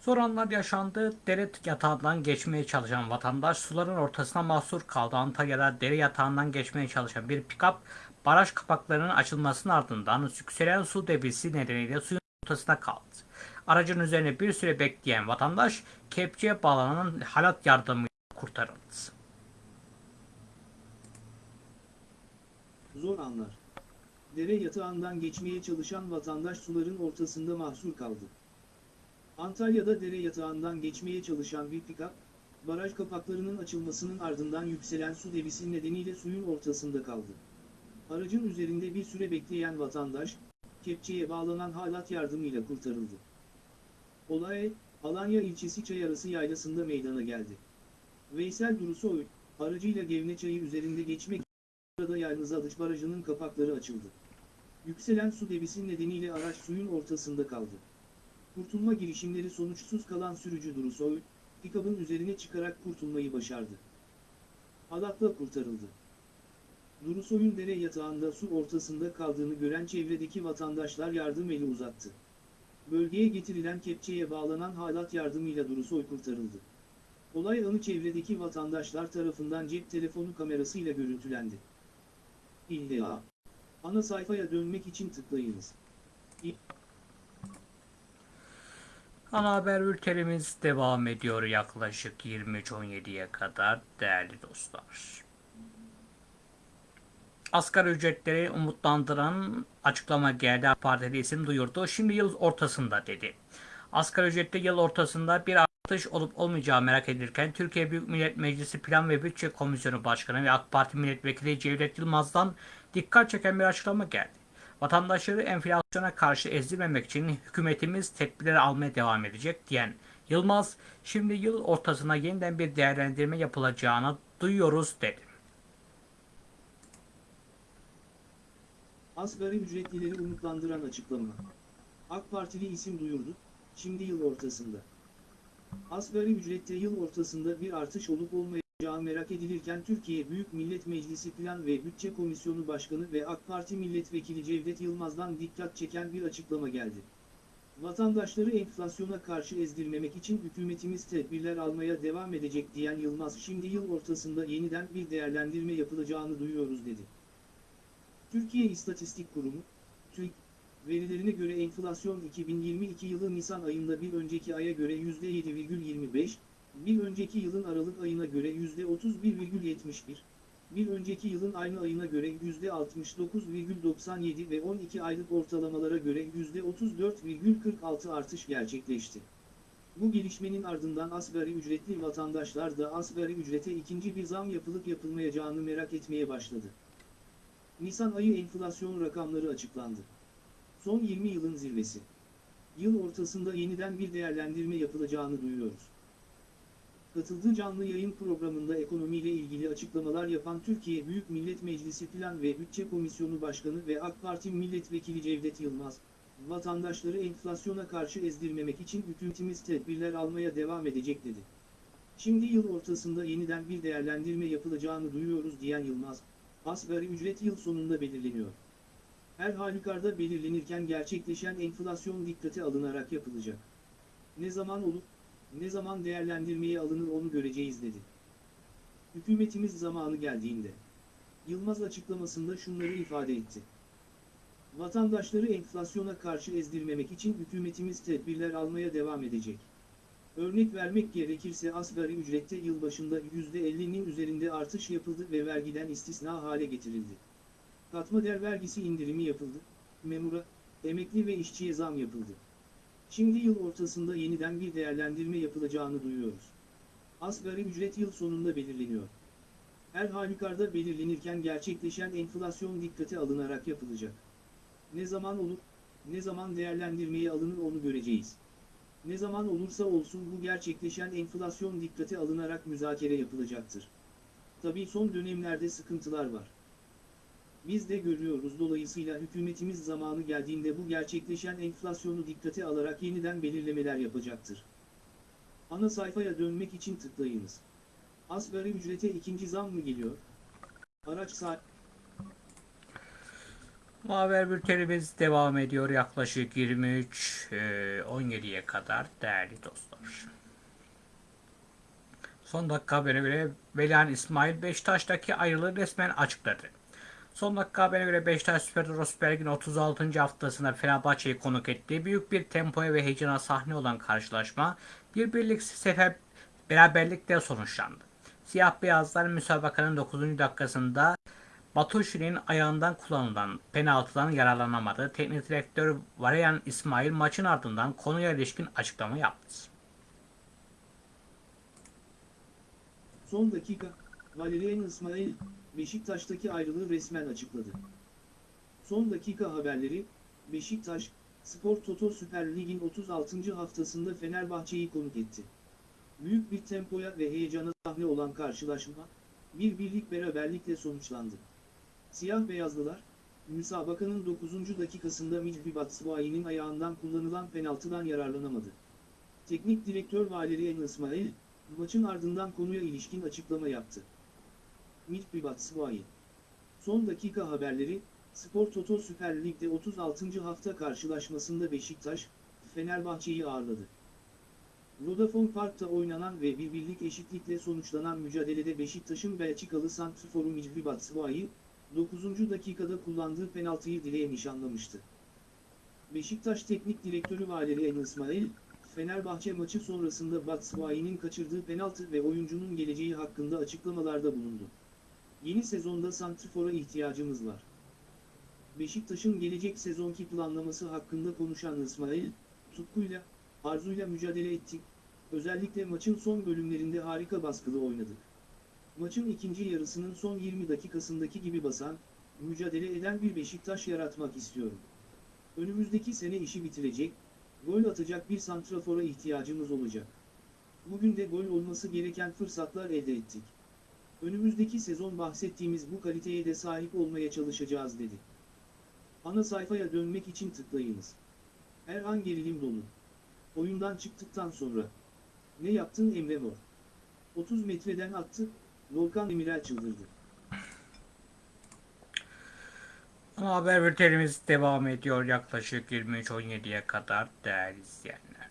Zor anlar yaşandı. Dere yatağından geçmeye çalışan vatandaş suların ortasına mahsur kaldı. Antalya'da dere yatağından geçmeye çalışan bir pikap baraj kapaklarının açılmasının ardından yükselen su debisi nedeniyle suyun ortasına kaldı. Aracın üzerine bir süre bekleyen vatandaş kepçeye bağlanan halat yardımıyla kurtarıldı. Zor anlar. Dere yatağından geçmeye çalışan vatandaş suların ortasında mahsur kaldı. Antalya'da dere yatağından geçmeye çalışan bir pikap, baraj kapaklarının açılmasının ardından yükselen su debisi nedeniyle suyun ortasında kaldı. Aracın üzerinde bir süre bekleyen vatandaş, kepçeye bağlanan halat yardımıyla kurtarıldı. Olay, Alanya ilçesi Çayarası yaylasında meydana geldi. Veysel Durusoy, aracıyla Gevne Çayı üzerinde geçmek sırada Yalnız Alış Barajı'nın kapakları açıldı. Yükselen su debisi nedeniyle araç suyun ortasında kaldı. Kurtulma girişimleri sonuçsuz kalan sürücü Durusoy, pikabın üzerine çıkarak kurtulmayı başardı. Halatla kurtarıldı. Durusoy'un dere yatağında su ortasında kaldığını gören çevredeki vatandaşlar yardım eli uzattı. Bölgeye getirilen kepçeye bağlanan halat yardımıyla Durusoy kurtarıldı. Olay anı çevredeki vatandaşlar tarafından cep telefonu kamerasıyla görüntülendi. İlla. Ana sayfaya dönmek için tıklayınız. Ana haber bültenimiz devam ediyor yaklaşık 23.17'ye kadar değerli dostlar. Asgari ücretleri umutlandıran açıklama geldi. AK Partili isim duyurdu. Şimdi yıl ortasında dedi. Asgari ücrette yıl ortasında bir atış olup olmayacağı merak edilirken Türkiye Büyük Millet Meclisi Plan ve Bütçe Komisyonu Başkanı ve AK Parti Milletvekili Cevdet Yılmaz'dan dikkat çeken bir açıklama geldi. Vatandaşları enflasyona karşı ezdirmemek için hükümetimiz tedbirler almaya devam edecek diyen Yılmaz, şimdi yıl ortasına yeniden bir değerlendirme yapılacağını duyuyoruz dedi. Asgari ücretlileri umutlandıran açıklama. AK Partili isim duyurdu, şimdi yıl ortasında. Asgari ücrette yıl ortasında bir artış olup olmayacağı merak edilirken Türkiye Büyük Millet Meclisi Plan ve Bütçe Komisyonu Başkanı ve AK Parti Milletvekili Cevdet Yılmaz'dan dikkat çeken bir açıklama geldi. Vatandaşları enflasyona karşı ezdirmemek için hükümetimiz tedbirler almaya devam edecek diyen Yılmaz şimdi yıl ortasında yeniden bir değerlendirme yapılacağını duyuyoruz dedi. Türkiye İstatistik Kurumu, TÜİK, verilerine göre enflasyon 2022 yılı Nisan ayında bir önceki aya göre %7,25, bir önceki yılın Aralık ayına göre %31,71, bir önceki yılın aynı ayına göre %69,97 ve 12 aylık ortalamalara göre %34,46 artış gerçekleşti. Bu gelişmenin ardından asgari ücretli vatandaşlar da asgari ücrete ikinci bir zam yapılıp yapılmayacağını merak etmeye başladı. Nisan ayı enflasyon rakamları açıklandı. Son 20 yılın zirvesi. Yıl ortasında yeniden bir değerlendirme yapılacağını duyuyoruz. Katıldığı canlı yayın programında ekonomiyle ilgili açıklamalar yapan Türkiye Büyük Millet Meclisi Plan ve Bütçe Komisyonu Başkanı ve AK Parti Milletvekili Cevdet Yılmaz, vatandaşları enflasyona karşı ezdirmemek için hükümetimiz tedbirler almaya devam edecek dedi. Şimdi yıl ortasında yeniden bir değerlendirme yapılacağını duyuyoruz diyen Yılmaz, asgari ücret yıl sonunda belirleniyor. Her halükarda belirlenirken gerçekleşen enflasyon dikkate alınarak yapılacak. Ne zaman olup, ne zaman değerlendirmeye alınır onu göreceğiz dedi. Hükümetimiz zamanı geldiğinde. Yılmaz açıklamasında şunları ifade etti. Vatandaşları enflasyona karşı ezdirmemek için hükümetimiz tedbirler almaya devam edecek. Örnek vermek gerekirse asgari ücrette yılbaşında %50'nin üzerinde artış yapıldı ve vergiden istisna hale getirildi. Katma değer vergisi indirimi yapıldı, memura, emekli ve işçiye zam yapıldı. Şimdi yıl ortasında yeniden bir değerlendirme yapılacağını duyuyoruz. Asgari ücret yıl sonunda belirleniyor. Her halükarda belirlenirken gerçekleşen enflasyon dikkate alınarak yapılacak. Ne zaman olur, ne zaman değerlendirmeye alınır onu göreceğiz. Ne zaman olursa olsun bu gerçekleşen enflasyon dikkate alınarak müzakere yapılacaktır. Tabii son dönemlerde sıkıntılar var. Biz de görüyoruz dolayısıyla hükümetimiz zamanı geldiğinde bu gerçekleşen enflasyonu dikkate alarak yeniden belirlemeler yapacaktır. Ana sayfaya dönmek için tıklayınız. Asgari ücrete ikinci zam mı geliyor? Araç saat Haber bültenimiz devam ediyor yaklaşık 23 e, 17'ye kadar değerli dostlar. Son dakika haberine göre Velihan İsmail Beşiktaş'taki ayrılığı resmen açıkladı. Son dakika haberine göre Beşiktaş Süper Lig'in 36. haftasında Fenerbahçe'yi konuk etti. Büyük bir tempoya ve heyecana sahne olan karşılaşma bir birlik sefer beraberlikle sonuçlandı. Siyah beyazlar müsabakanın 9. dakikasında Batuşi'nin ayağından kullanılan penaltıdan yararlanamadı. Teknik direktör Varian İsmail maçın ardından konuya ilişkin açıklama yaptı. son dakika, Valerian İsmail, Beşiktaş'taki ayrılığı resmen açıkladı. Son dakika haberleri, Beşiktaş, Spor Toto Süper Lig'in 36. haftasında Fenerbahçe'yi konuk etti. Büyük bir tempoya ve heyecana sahne olan karşılaşma, bir birlik beraberlikle sonuçlandı. Siyah beyazlılar, müsabakanın 9. dakikasında Micbi Batshuayi'nin ayağından kullanılan penaltıdan yararlanamadı. Teknik direktör Valerian İsmail, maçın ardından konuya ilişkin açıklama yaptı. Micbi Batshuayi Son dakika haberleri, Spor Toto Süper Lig'de 36. hafta karşılaşmasında Beşiktaş, Fenerbahçe'yi ağırladı. Vodafone Park'ta oynanan ve bir birlik eşitlikle sonuçlanan mücadelede Beşiktaş'ın Belçikalı santrforu Micbi Batshuayi, 9. dakikada kullandığı penaltıyı dileğe nişanlamıştı. Beşiktaş Teknik Direktörü Valerian İsmail, Fenerbahçe maçı sonrasında Batshuayi'nin kaçırdığı penaltı ve oyuncunun geleceği hakkında açıklamalarda bulundu. Yeni sezonda santrfora ihtiyacımız var. Beşiktaş'ın gelecek sezonki planlaması hakkında konuşan İsmail, tutkuyla, arzuyla mücadele ettik, özellikle maçın son bölümlerinde harika baskılı oynadık. Maçın ikinci yarısının son 20 dakikasındaki gibi basan, mücadele eden bir Beşiktaş yaratmak istiyorum. Önümüzdeki sene işi bitirecek, gol atacak bir santrafora ihtiyacımız olacak. Bugün de gol olması gereken fırsatlar elde ettik. Önümüzdeki sezon bahsettiğimiz bu kaliteye de sahip olmaya çalışacağız dedi. Ana sayfaya dönmek için tıklayınız. Her an gerilim dolu. Oyundan çıktıktan sonra. Ne yaptın Emre Mor? 30 metreden attı, Volkan Demirel çıldırdı. Ana haber bültenimiz devam ediyor yaklaşık 23.17'ye kadar değerli izleyenler.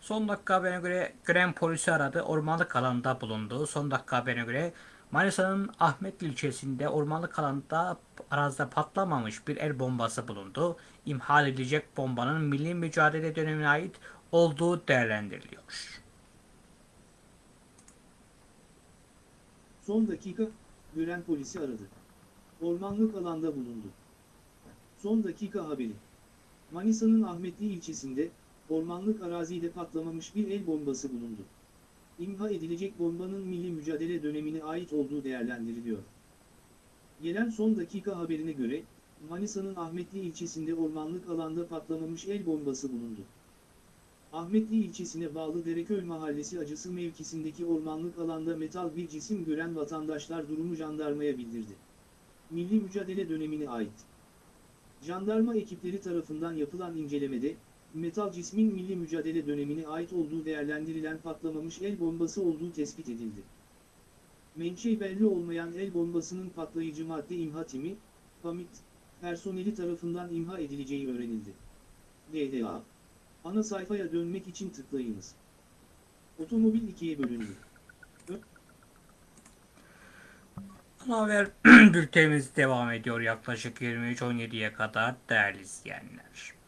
Son dakika haberine göre Gren polisi aradı. Ormanlık alanda bulundu. Son dakika haberine göre Manisa'nın Ahmetli ilçesinde ormanlık alanda arazide patlamamış bir el bombası bulundu. İmhal edilecek bombanın milli mücadele dönemine ait olduğu değerlendiriliyor. Son dakika, gören polisi aradı. Ormanlık alanda bulundu. Son dakika haberi. Manisa'nın Ahmetli ilçesinde, ormanlık arazide patlamamış bir el bombası bulundu. İmha edilecek bombanın milli mücadele dönemine ait olduğu değerlendiriliyor. Gelen son dakika haberine göre, Manisa'nın Ahmetli ilçesinde ormanlık alanda patlamamış el bombası bulundu. Ahmetli ilçesine bağlı Dereköy Mahallesi acısı mevkisindeki ormanlık alanda metal bir cisim gören vatandaşlar durumu jandarmaya bildirdi. Milli mücadele dönemine ait. Jandarma ekipleri tarafından yapılan incelemede, metal cismin milli mücadele dönemine ait olduğu değerlendirilen patlamamış el bombası olduğu tespit edildi. Menşei belli olmayan el bombasının patlayıcı madde imha timi, PAMİT, personeli tarafından imha edileceği öğrenildi. DDA Ana sayfaya dönmek için tıklayınız. Otomobil ikiye bölündü. Ana haber bültenimiz devam ediyor yaklaşık 23.17'ye kadar değerli izleyenler.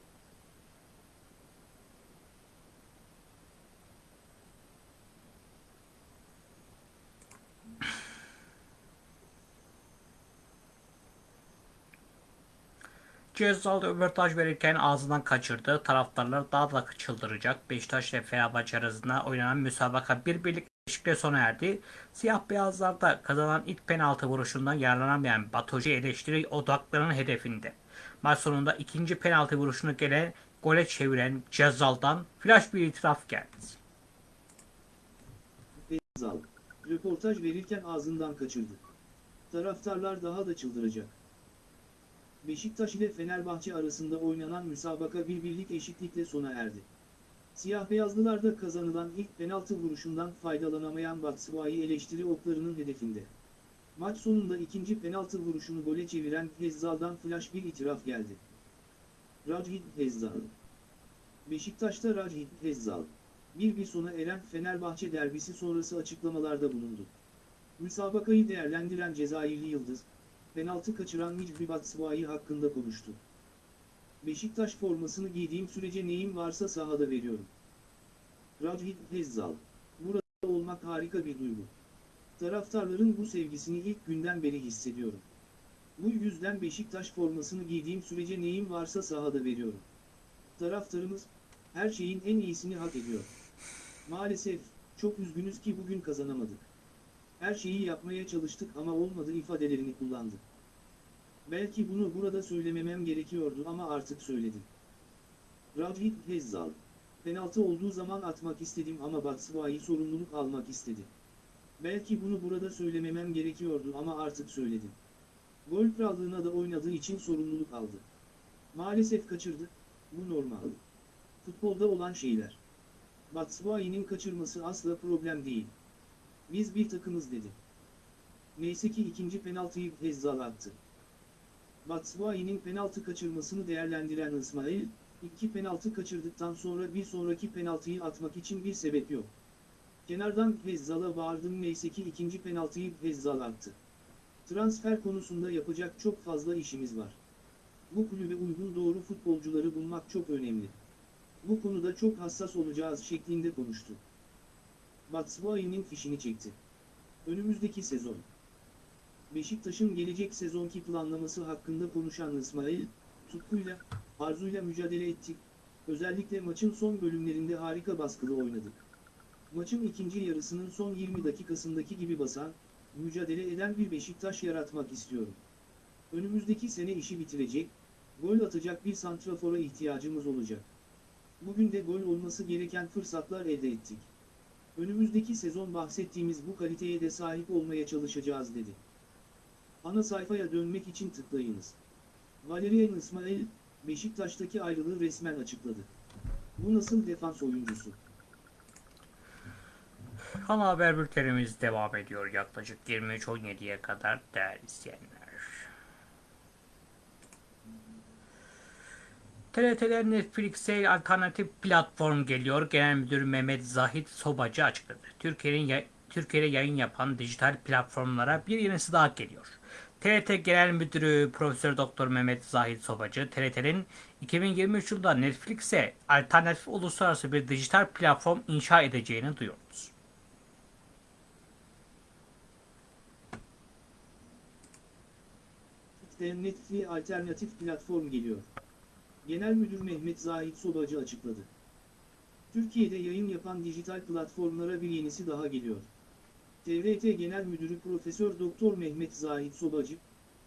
Cezalı röportaj verirken ağzından kaçırdı. Taraftarlar daha da çıldıracak. Beşiktaş ile Fenerbahçe arasında oynanan müsabaka bir birlik eşlikle sona erdi. Siyah beyazlarda kazanan ilk penaltı vuruşundan yararlanamayan Batoji eleştiri odaklarının hedefinde. Maç sonunda ikinci penaltı vuruşunu gelen gole çeviren Cezal'dan flash bir itiraf geldi. Zal. Röportaj verirken ağzından kaçırdı. Taraftarlar daha da çıldıracak. Beşiktaş ile Fenerbahçe arasında oynanan müsabaka bir birlik eşitlikle sona erdi. Siyah beyazlılarda kazanılan ilk penaltı vuruşundan faydalanamayan Batshuayi eleştiri oklarının hedefinde. Maç sonunda ikinci penaltı vuruşunu gole çeviren Hezzal'dan flash bir itiraf geldi. Rajid Hezzal Beşiktaş'ta Rajid Hezzal bir bir sona eren Fenerbahçe derbisi sonrası açıklamalarda bulundu. Müsabakayı değerlendiren Cezayirli Yıldız, penaltı kaçıran Micri Batshuayi hakkında konuştu. Beşiktaş formasını giydiğim sürece neyim varsa sahada veriyorum. Rajid Hezzal, burada olmak harika bir duygu. Taraftarların bu sevgisini ilk günden beri hissediyorum. Bu yüzden Beşiktaş formasını giydiğim sürece neyim varsa sahada veriyorum. Taraftarımız, her şeyin en iyisini hak ediyor. Maalesef, çok üzgünüz ki bugün kazanamadık. Her şeyi yapmaya çalıştık ama olmadı ifadelerini kullandı. Belki bunu burada söylememem gerekiyordu ama artık söyledim. Rajid Hezzal. Penaltı olduğu zaman atmak istedim ama Batshuayi sorumluluk almak istedi. Belki bunu burada söylememem gerekiyordu ama artık söyledim. Gol krallığına da oynadığı için sorumluluk aldı. Maalesef kaçırdı, bu normal. Futbolda olan şeyler. Batshuayi'nin kaçırması asla problem değil. Biz bir takımız dedi. Neyse ki ikinci penaltıyı Hezzal attı. Batshuayi'nin penaltı kaçırmasını değerlendiren İsmail, iki penaltı kaçırdıktan sonra bir sonraki penaltıyı atmak için bir sebep yok. Kenardan Hezzal'a bağırdım neyse ki ikinci penaltıyı Hezzal attı. Transfer konusunda yapacak çok fazla işimiz var. Bu kulübe uygun doğru futbolcuları bulmak çok önemli. Bu konuda çok hassas olacağız şeklinde konuştu. Batshuayi'nin fişini çekti. Önümüzdeki sezon. Beşiktaş'ın gelecek sezonki planlaması hakkında konuşan İsmail, tutkuyla, arzuyla mücadele ettik, özellikle maçın son bölümlerinde harika baskılı oynadık. Maçın ikinci yarısının son 20 dakikasındaki gibi basan, mücadele eden bir Beşiktaş yaratmak istiyorum. Önümüzdeki sene işi bitirecek, gol atacak bir santrafora ihtiyacımız olacak. Bugün de gol olması gereken fırsatlar elde ettik. Önümüzdeki sezon bahsettiğimiz bu kaliteye de sahip olmaya çalışacağız dedi. Ana sayfaya dönmek için tıklayınız. Valerian İsmail, Beşiktaş'taki ayrılığı resmen açıkladı. Bu nasıl defans oyuncusu? Ana haber bültenimiz devam ediyor yaklaşık 23.17'ye kadar değerli izleyenler. TRT'den Netflix'e alternatif platform geliyor. Genel Müdür Mehmet Zahit Sobacı açıkladı. Türkiye'nin Türkiye'de yayın yapan dijital platformlara bir yenisi daha geliyor. TRT Genel Müdürü Profesör Doktor Mehmet Zahit Sobacı, TRT'nin 2023 yılında Netflix'e alternatif uluslararası bir dijital platform inşa edeceğini duyurdu. Netflix alternatif platform geliyor. Genel Müdür Mehmet Zahit Sobacı açıkladı. Türkiye'de yayın yapan dijital platformlara bir yenisi daha geliyor. TRT Genel Müdürü Profesör Doktor Mehmet Zahit Sobacı,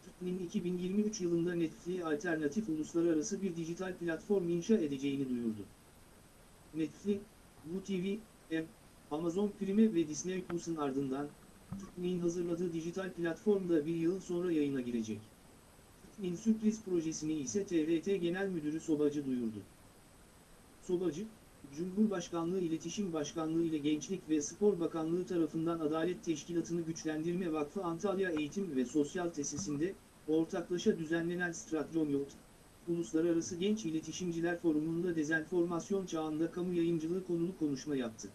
TÜK'nin 2023 yılında Netflix alternatif uluslararası bir dijital platform inşa edeceğini duyurdu. Netflix, WeTV, M, Amazon Prime ve Disney Plus'un ardından, TÜK'nin hazırladığı dijital platformda bir yıl sonra yayına girecek. Sürpriz projesini ise TRT Genel Müdürü Sobacı duyurdu. Sobacı, Cumhurbaşkanlığı İletişim Başkanlığı ile Gençlik ve Spor Bakanlığı tarafından Adalet Teşkilatı'nı Güçlendirme Vakfı Antalya Eğitim ve Sosyal Tesisinde, ortaklaşa düzenlenen Stratyomyot, Uluslararası Genç İletişimciler Forumu'nda dezenformasyon çağında kamu yayıncılığı konulu konuşma yaptı.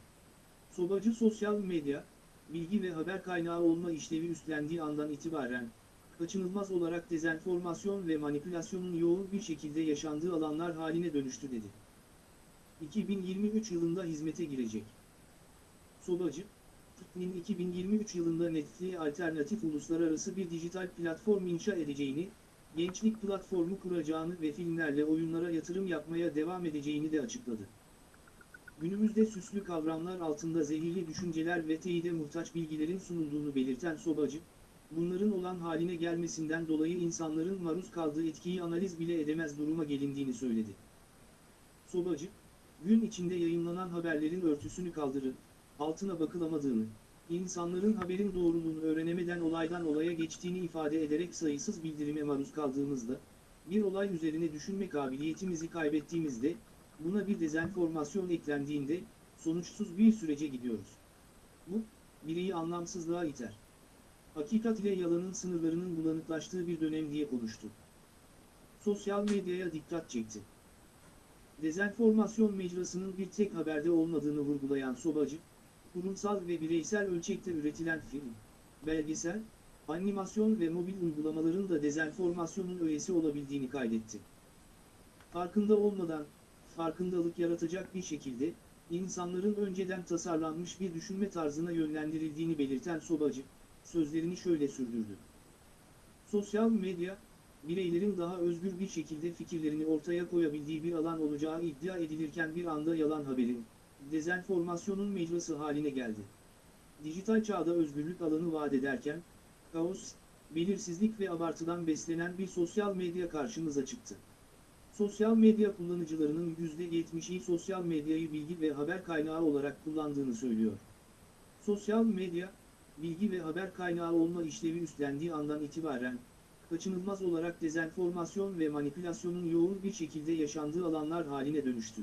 Sobacı sosyal medya, bilgi ve haber kaynağı olma işlevi üstlendiği andan itibaren, kaçınılmaz olarak dezenformasyon ve manipülasyonun yoğun bir şekilde yaşandığı alanlar haline dönüştü dedi. 2023 yılında hizmete girecek. Sobacı, TİK'nin 2023 yılında Netflix alternatif uluslararası bir dijital platform inşa edeceğini, gençlik platformu kuracağını ve filmlerle oyunlara yatırım yapmaya devam edeceğini de açıkladı. Günümüzde süslü kavramlar altında zehirli düşünceler ve teyide muhtaç bilgilerin sunulduğunu belirten Sobacı, bunların olan haline gelmesinden dolayı insanların maruz kaldığı etkiyi analiz bile edemez duruma gelindiğini söyledi. Sobacı, gün içinde yayınlanan haberlerin örtüsünü kaldırıp, altına bakılamadığını, insanların haberin doğruluğunu öğrenemeden olaydan olaya geçtiğini ifade ederek sayısız bildirime maruz kaldığımızda, bir olay üzerine düşünme kabiliyetimizi kaybettiğimizde, buna bir dezenformasyon eklendiğinde, sonuçsuz bir sürece gidiyoruz. Bu, bireyi anlamsızlığa iter. Hakikat ile yalanın sınırlarının bulanıklaştığı bir dönem diye konuştu. Sosyal medyaya dikkat çekti. Dezenformasyon mecrasının bir tek haberde olmadığını vurgulayan Sobacı, kurumsal ve bireysel ölçekte üretilen film, belgesel, animasyon ve mobil uygulamaların da dezenformasyonun öğesi olabildiğini kaydetti. Farkında olmadan, farkındalık yaratacak bir şekilde, insanların önceden tasarlanmış bir düşünme tarzına yönlendirildiğini belirten Sobacı, sözlerini şöyle sürdürdü. Sosyal medya, bireylerin daha özgür bir şekilde fikirlerini ortaya koyabildiği bir alan olacağı iddia edilirken bir anda yalan haberin, dezenformasyonun mecrası haline geldi. Dijital çağda özgürlük alanı vaat ederken, kaos, belirsizlik ve abartıdan beslenen bir sosyal medya karşımıza çıktı. Sosyal medya kullanıcılarının %70'i sosyal medyayı bilgi ve haber kaynağı olarak kullandığını söylüyor. Sosyal medya, bilgi ve haber kaynağı olma işlevi üstlendiği andan itibaren, kaçınılmaz olarak dezenformasyon ve manipülasyonun yoğun bir şekilde yaşandığı alanlar haline dönüştü.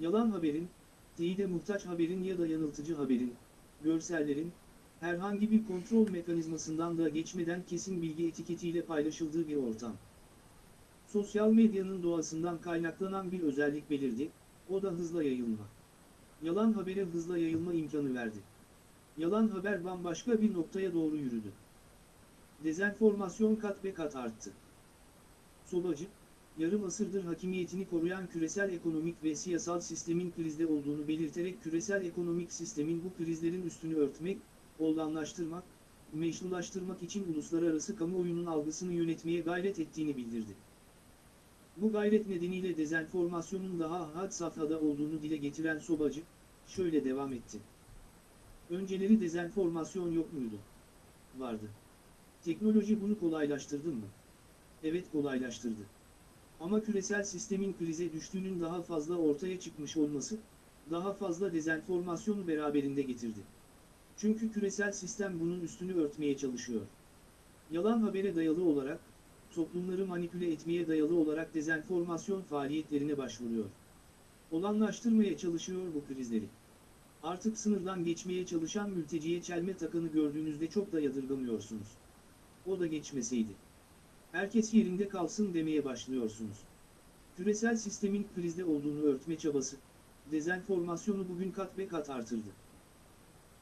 Yalan haberin, teyide muhtaç haberin ya da yanıltıcı haberin, görsellerin, herhangi bir kontrol mekanizmasından da geçmeden kesin bilgi etiketiyle paylaşıldığı bir ortam. Sosyal medyanın doğasından kaynaklanan bir özellik belirdi, o da hızla yayılma. Yalan habere hızla yayılma imkanı verdi. Yalan haber bambaşka bir noktaya doğru yürüdü. Dezenformasyon kat be kat arttı. Sobacı, yarım asırdır hakimiyetini koruyan küresel ekonomik ve siyasal sistemin krizde olduğunu belirterek küresel ekonomik sistemin bu krizlerin üstünü örtmek, olganlaştırmak, meşrulaştırmak için uluslararası kamuoyunun algısını yönetmeye gayret ettiğini bildirdi. Bu gayret nedeniyle dezenformasyonun daha had safhada olduğunu dile getiren Sobacı, şöyle devam etti. Önceleri dezenformasyon yok muydu? Vardı. Teknoloji bunu kolaylaştırdı mı? Evet kolaylaştırdı. Ama küresel sistemin krize düştüğünün daha fazla ortaya çıkmış olması, daha fazla dezenformasyonu beraberinde getirdi. Çünkü küresel sistem bunun üstünü örtmeye çalışıyor. Yalan habere dayalı olarak, toplumları manipüle etmeye dayalı olarak dezenformasyon faaliyetlerine başvuruyor. Olanlaştırmaya çalışıyor bu krizleri. Artık sınırdan geçmeye çalışan mülteciye çelme takanı gördüğünüzde çok da yadırgamıyorsunuz. O da geçmeseydi. Herkes yerinde kalsın demeye başlıyorsunuz. Küresel sistemin krizde olduğunu örtme çabası, dezenformasyonu bugün kat be kat artırdı.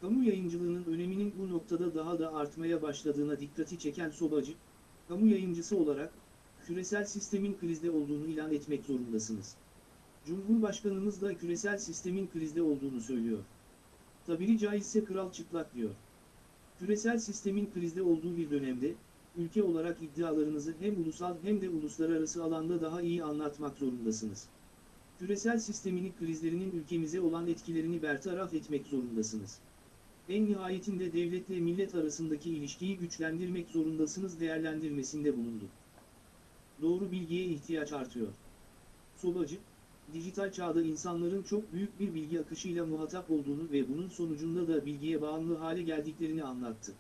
Kamu yayıncılığının öneminin bu noktada daha da artmaya başladığına dikkati çeken Sobacı, kamu yayıncısı olarak, küresel sistemin krizde olduğunu ilan etmek zorundasınız. Cumhurbaşkanımız da küresel sistemin krizde olduğunu söylüyor. Tabiri caizse kral çıplak diyor. Küresel sistemin krizde olduğu bir dönemde, ülke olarak iddialarınızı hem ulusal hem de uluslararası alanda daha iyi anlatmak zorundasınız. Küresel sistemin krizlerinin ülkemize olan etkilerini bertaraf etmek zorundasınız. En nihayetinde devletle millet arasındaki ilişkiyi güçlendirmek zorundasınız değerlendirmesinde bulundu. Doğru bilgiye ihtiyaç artıyor. Sobacı, dijital çağda insanların çok büyük bir bilgi akışıyla muhatap olduğunu ve bunun sonucunda da bilgiye bağımlı hale geldiklerini anlattı.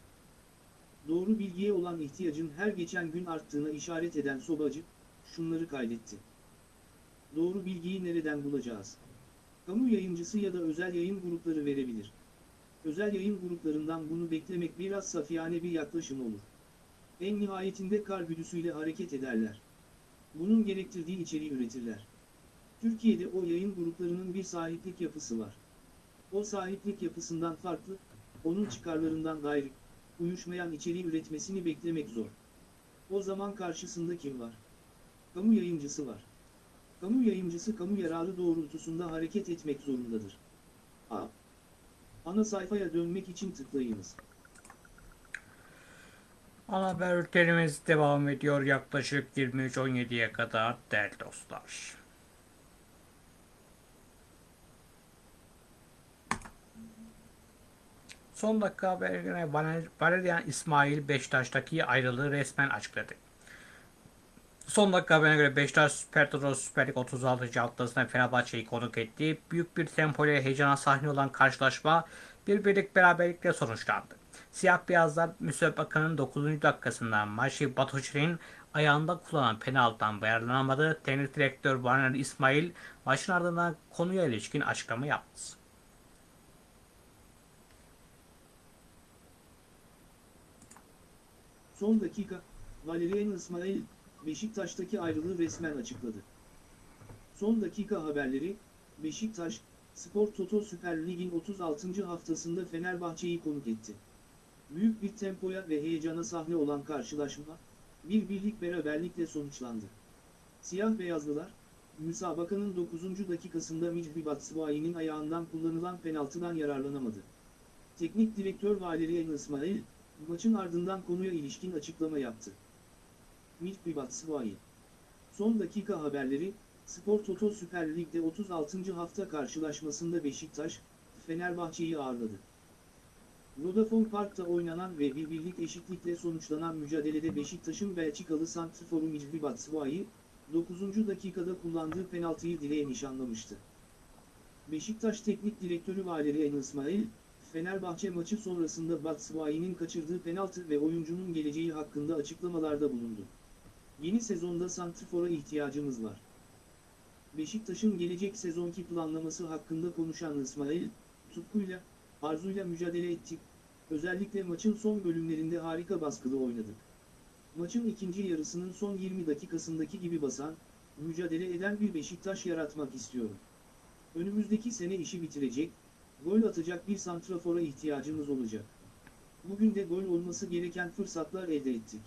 Doğru bilgiye olan ihtiyacın her geçen gün arttığına işaret eden Sobacı, şunları kaydetti. Doğru bilgiyi nereden bulacağız? Kamu yayıncısı ya da özel yayın grupları verebilir. Özel yayın gruplarından bunu beklemek biraz safiyane bir yaklaşım olur. En nihayetinde kar güdüsüyle hareket ederler. Bunun gerektirdiği içeriği üretirler. Türkiye'de o yayın gruplarının bir sahiplik yapısı var. O sahiplik yapısından farklı, onun çıkarlarından gayrı, uyuşmayan içeriği üretmesini beklemek zor. O zaman karşısında kim var? Kamu yayıncısı var. Kamu yayıncısı kamu yararı doğrultusunda hareket etmek zorundadır. A. Ana sayfaya dönmek için tıklayınız. Ana haber bültenimiz devam ediyor yaklaşık 23.17'ye kadar değerli dostlar. Son dakika haberine Valer- Valerian İsmail Beşiktaş'taki ayrılığı resmen açıkladı. Son dakika haberine göre Beşiktaş Süper Toto Süper Lig 36. haftasında Fenerbahçe'yi konuk etti. Büyük bir tempo ile heyecana sahne olan karşılaşma bir birlik beraberlikle sonuçlandı. Siyah beyazlar müsabaka'nın 9. dakikasında Maşi Batuçi'nin ayağında kullanılan penaltıdan yararlanamadı. Teknik direktör Valerian İsmail maçın ardından konuya ilişkin açıklama yaptı. Son dakika, Valerian İsmail, Beşiktaş'taki ayrılığı resmen açıkladı. Son dakika haberleri, Beşiktaş, Spor Toto Süper Lig'in 36. haftasında Fenerbahçe'yi konuk etti. Büyük bir tempoya ve heyecana sahne olan karşılaşma, bir birlik beraberlikle sonuçlandı. Siyah beyazlılar, müsabakanın 9. dakikasında Micbi Batshuayi'nin ayağından kullanılan penaltıdan yararlanamadı. Teknik direktör Valerian İsmail, maçın ardından konuya ilişkin açıklama yaptı. Micbi Batshuayi Son dakika haberleri, Spor Toto Süper Lig'de 36. hafta karşılaşmasında Beşiktaş, Fenerbahçe'yi ağırladı. Vodafone Park'ta oynanan ve bir birlik eşitlikle sonuçlanan mücadelede Beşiktaş'ın Belçikalı santriforu Micbi Batshuayi, 9. dakikada kullandığı penaltıyı direğe nişanlamıştı. Beşiktaş Teknik Direktörü Valerian İsmail, Fenerbahçe maçı sonrasında Batshuayi'nin kaçırdığı penaltı ve oyuncunun geleceği hakkında açıklamalarda bulundu. Yeni sezonda santrifora ihtiyacımız var. Beşiktaş'ın gelecek sezonki planlaması hakkında konuşan İsmail, tutkuyla, arzuyla mücadele ettik, özellikle maçın son bölümlerinde harika baskılı oynadık. Maçın ikinci yarısının son 20 dakikasındaki gibi basan, mücadele eden bir Beşiktaş yaratmak istiyorum. Önümüzdeki sene işi bitirecek, gol atacak bir santrafora ihtiyacımız olacak. Bugün de gol olması gereken fırsatlar elde ettik.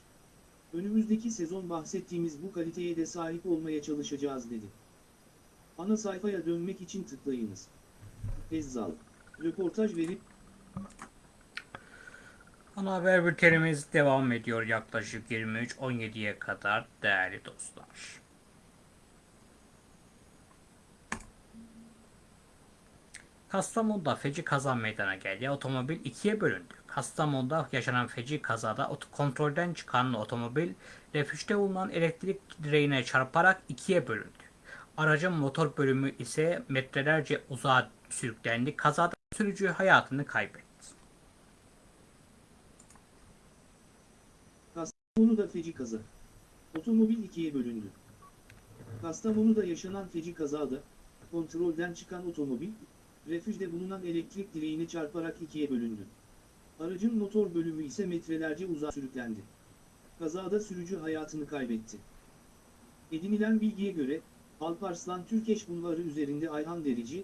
Önümüzdeki sezon bahsettiğimiz bu kaliteye de sahip olmaya çalışacağız dedi. Ana sayfaya dönmek için tıklayınız. Ezzal. Röportaj verip Ana haber bültenimiz devam ediyor yaklaşık 23.17'ye kadar değerli dostlar. Kastamonu'da feci kaza meydana geldi. Otomobil ikiye bölündü. Kastamonu'da yaşanan feci kazada kontrolden çıkan otomobil refüjde bulunan elektrik direğine çarparak ikiye bölündü. Aracın motor bölümü ise metrelerce uzağa sürüklendi. Kazada sürücü hayatını kaybetti. Kastamonu'da feci kaza. Otomobil ikiye bölündü. Kastamonu'da yaşanan feci kazada, kontrolden çıkan otomobil, refüjde bulunan elektrik direğine çarparak ikiye bölündü. Aracın motor bölümü ise metrelerce uzağa sürüklendi. Kazada sürücü hayatını kaybetti. Edinilen bilgiye göre, Alparslan Türkeş Bulvarı üzerinde Ayhan Derici,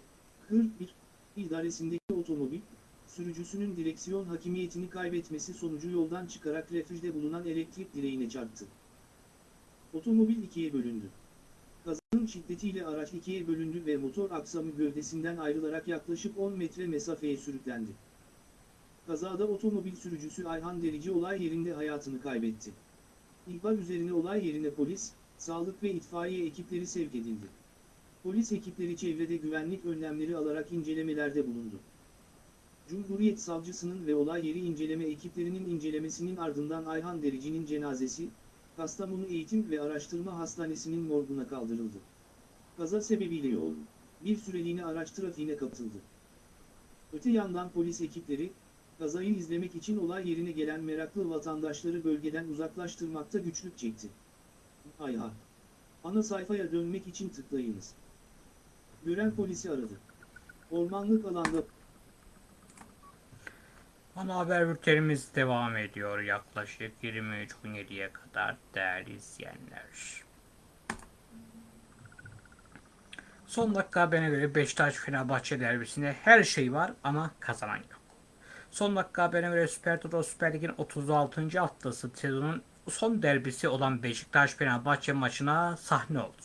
41, idaresindeki otomobil, sürücüsünün direksiyon hakimiyetini kaybetmesi sonucu yoldan çıkarak refüjde bulunan elektrik direğine çarptı. Otomobil ikiye bölündü. Kazanın şiddetiyle araç ikiye bölündü ve motor aksamı gövdesinden ayrılarak yaklaşık 10 metre mesafeye sürüklendi. Kazada otomobil sürücüsü Ayhan Derici olay yerinde hayatını kaybetti. İhbar üzerine olay yerine polis, sağlık ve itfaiye ekipleri sevk edildi. Polis ekipleri çevrede güvenlik önlemleri alarak incelemelerde bulundu. Cumhuriyet Savcısının ve olay yeri inceleme ekiplerinin incelemesinin ardından Ayhan Derici'nin cenazesi, Kastamonu Eğitim ve Araştırma Hastanesi'nin morguna kaldırıldı. Kaza sebebiyle yol, bir süreliğine araç trafiğine kapatıldı. Öte yandan polis ekipleri, kazayı izlemek için olay yerine gelen meraklı vatandaşları bölgeden uzaklaştırmakta güçlük çekti. Ayha. Ana sayfaya dönmek için tıklayınız. Gören polisi aradı. Ormanlık alanda Ana haber bültenimiz devam ediyor yaklaşık 23.17'ye kadar değerli izleyenler. Son dakika haberine göre Beşiktaş Fenerbahçe derbisinde her şey var ama kazanan yok. Son dakika haberine göre Süper Toto Süper Lig'in 36. haftası sezonun son derbisi olan Beşiktaş Fenerbahçe maçına sahne oldu.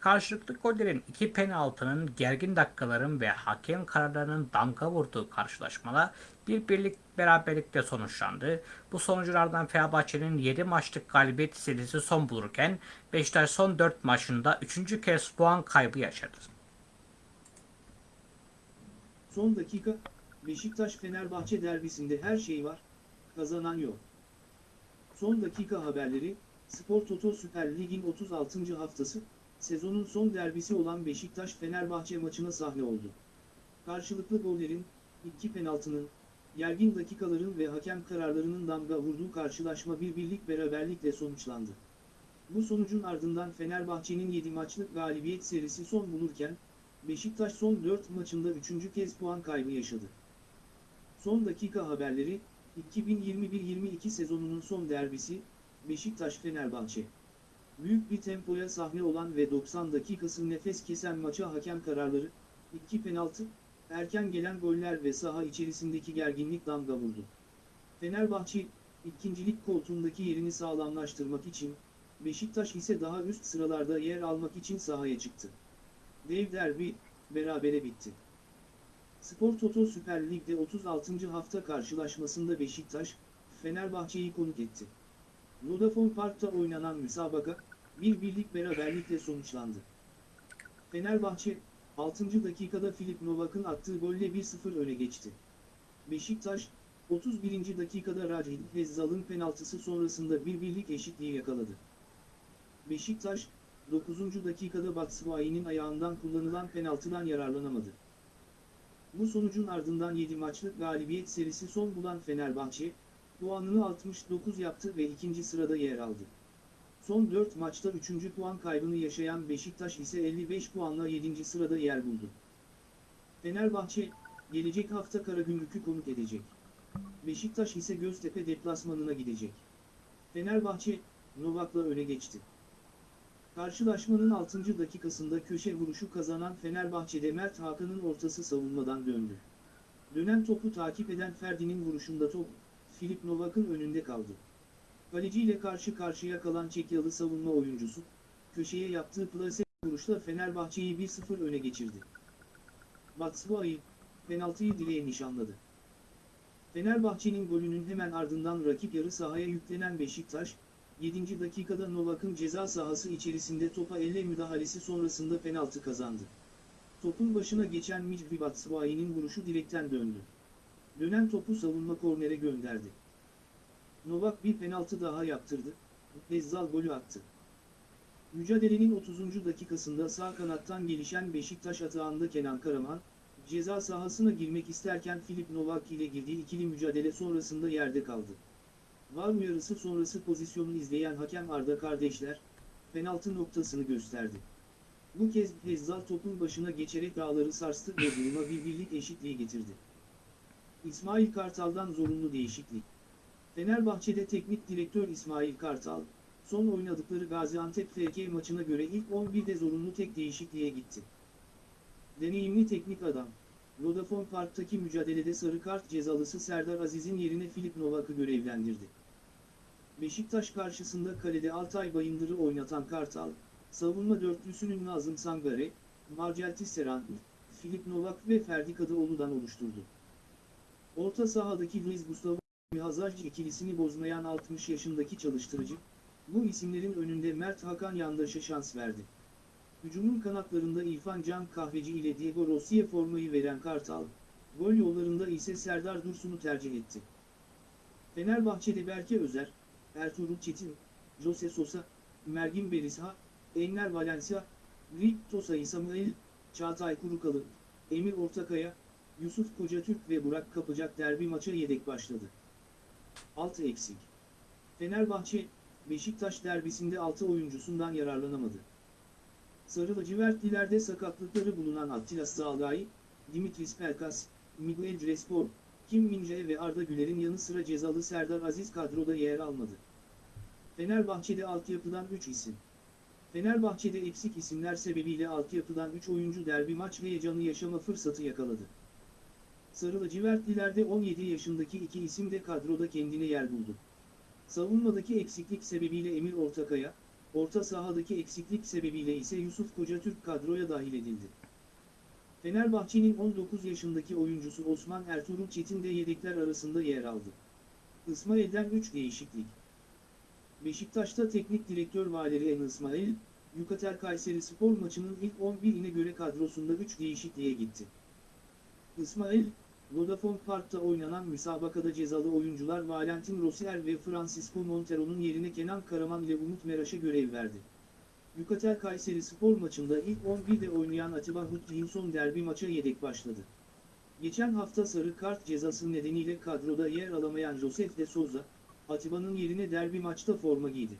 Karşılıklı gollerin iki penaltının gergin dakikaların ve hakem kararlarının damga vurduğu karşılaşmada bir birlik beraberlikle sonuçlandı. Bu sonuçlardan Fenerbahçe'nin 7 maçlık galibiyet serisi son bulurken Beşiktaş son 4 maçında 3. kez puan kaybı yaşadı. Son dakika, Beşiktaş-Fenerbahçe derbisinde her şey var, kazanan yok. Son dakika haberleri, Spor Toto Süper Lig'in 36. haftası, sezonun son derbisi olan Beşiktaş-Fenerbahçe maçına sahne oldu. Karşılıklı gollerin, iki penaltının, gergin dakikaların ve hakem kararlarının damga vurduğu karşılaşma bir birlik beraberlikle sonuçlandı. Bu sonucun ardından Fenerbahçe'nin 7 maçlık galibiyet serisi son bulurken, Beşiktaş son 4 maçında 3. kez puan kaybı yaşadı. Son dakika haberleri, 2021-22 sezonunun son derbisi, Beşiktaş-Fenerbahçe. Büyük bir tempoya sahne olan ve 90 dakikası nefes kesen maça hakem kararları, 2 penaltı, erken gelen goller ve saha içerisindeki gerginlik damga vurdu. Fenerbahçe, ikincilik koltuğundaki yerini sağlamlaştırmak için, Beşiktaş ise daha üst sıralarda yer almak için sahaya çıktı. Dev derbi, berabere bitti. Spor Toto Süper Lig'de 36. hafta karşılaşmasında Beşiktaş, Fenerbahçe'yi konuk etti. Vodafone Park'ta oynanan müsabaka, bir birlik beraberlikle sonuçlandı. Fenerbahçe, 6. dakikada Filip Novak'ın attığı golle 1-0 öne geçti. Beşiktaş, 31. dakikada Racil Hezzal'ın penaltısı sonrasında bir birlik eşitliği yakaladı. Beşiktaş, 9. dakikada Batshuayi'nin ayağından kullanılan penaltıdan yararlanamadı. Bu sonucun ardından 7 maçlık galibiyet serisi son bulan Fenerbahçe, puanını 69 yaptı ve ikinci sırada yer aldı. Son 4 maçta 3. puan kaybını yaşayan Beşiktaş ise 55 puanla 7. sırada yer buldu. Fenerbahçe, gelecek hafta Karagümrük'ü konuk edecek. Beşiktaş ise Göztepe deplasmanına gidecek. Fenerbahçe, Novak'la öne geçti. Karşılaşmanın 6. dakikasında köşe vuruşu kazanan Fenerbahçe'de Mert Hakan'ın ortası savunmadan döndü. Dönen topu takip eden Ferdi'nin vuruşunda top, Filip Novak'ın önünde kaldı. Kaleciyle karşı karşıya kalan Çekyalı savunma oyuncusu, köşeye yaptığı plase vuruşla Fenerbahçe'yi 1-0 öne geçirdi. Batshuayi, penaltıyı dileğe nişanladı. Fenerbahçe'nin golünün hemen ardından rakip yarı sahaya yüklenen Beşiktaş, 7. dakikada Novak'ın ceza sahası içerisinde topa elle müdahalesi sonrasında penaltı kazandı. Topun başına geçen Micri Batshuayi'nin vuruşu direkten döndü. Dönen topu savunma kornere gönderdi. Novak bir penaltı daha yaptırdı. Ezzal golü attı. Mücadelenin 30. dakikasında sağ kanattan gelişen Beşiktaş atağında Kenan Karaman, ceza sahasına girmek isterken Filip Novak ile girdiği ikili mücadele sonrasında yerde kaldı. Var uyarısı sonrası pozisyonu izleyen hakem Arda kardeşler, penaltı noktasını gösterdi. Bu kez Ezzal topun başına geçerek dağları sarstı ve duruma bir birlik eşitliği getirdi. İsmail Kartal'dan zorunlu değişiklik. Fenerbahçe'de teknik direktör İsmail Kartal, son oynadıkları Gaziantep FK maçına göre ilk 11'de zorunlu tek değişikliğe gitti. Deneyimli teknik adam, Vodafone Park'taki mücadelede sarı kart cezalısı Serdar Aziz'in yerine Filip Novak'ı görevlendirdi. Beşiktaş karşısında kalede Altay Bayındır'ı oynatan Kartal, savunma dörtlüsünün Nazım Sangare, Marcel Tisserand, Filip Novak ve Ferdi Kadıoğlu'dan oluşturdu. Orta sahadaki Luis Gustavo Hazard ikilisini bozmayan 60 yaşındaki çalıştırıcı, bu isimlerin önünde Mert Hakan Yandaş'a şans verdi. Hücumun kanatlarında İrfan Can Kahveci ile Diego Rossi'ye formayı veren Kartal, gol yollarında ise Serdar Dursun'u tercih etti. Fenerbahçe'de Berke Özer, Ertuğrul Çetin, Jose Sosa, Mergin Berisha, Enner Valencia, Rick Tosay Samuel, Çağatay Kurukalı, Emir Ortakaya, Yusuf Kocatürk ve Burak Kapacak derbi maça yedek başladı. 6 eksik. Fenerbahçe, Beşiktaş derbisinde 6 oyuncusundan yararlanamadı. Sarı lacivertlilerde sakatlıkları bulunan Attila Sağlay, Dimitris Pelkas, Miguel Crespo, Kim Minje ve Arda Güler'in yanı sıra cezalı Serdar Aziz kadroda yer almadı. Fenerbahçe'de altyapıdan 3 isim. Fenerbahçe'de eksik isimler sebebiyle altyapıdan 3 oyuncu derbi maç heyecanı yaşama fırsatı yakaladı. Sarı lacivertlilerde 17 yaşındaki iki isim de kadroda kendine yer buldu. Savunmadaki eksiklik sebebiyle Emir Ortakaya, orta sahadaki eksiklik sebebiyle ise Yusuf Kocatürk kadroya dahil edildi. Fenerbahçe'nin 19 yaşındaki oyuncusu Osman Ertuğrul Çetin de yedekler arasında yer aldı. İsmail'den 3 değişiklik. Beşiktaş'ta teknik direktör Valeri En İsmail, Yukatel Kayseri spor maçının ilk 11'ine göre kadrosunda 3 değişikliğe gitti. İsmail, Vodafone Park'ta oynanan müsabakada cezalı oyuncular Valentin Rossier ve Francisco Montero'nun yerine Kenan Karaman ile Umut Meraş'a görev verdi. Yukatel Kayseri spor maçında ilk 11'de oynayan Atiba Hutchinson derbi maça yedek başladı. Geçen hafta sarı kart cezası nedeniyle kadroda yer alamayan Josef de Souza, Atiba'nın yerine derbi maçta forma giydi.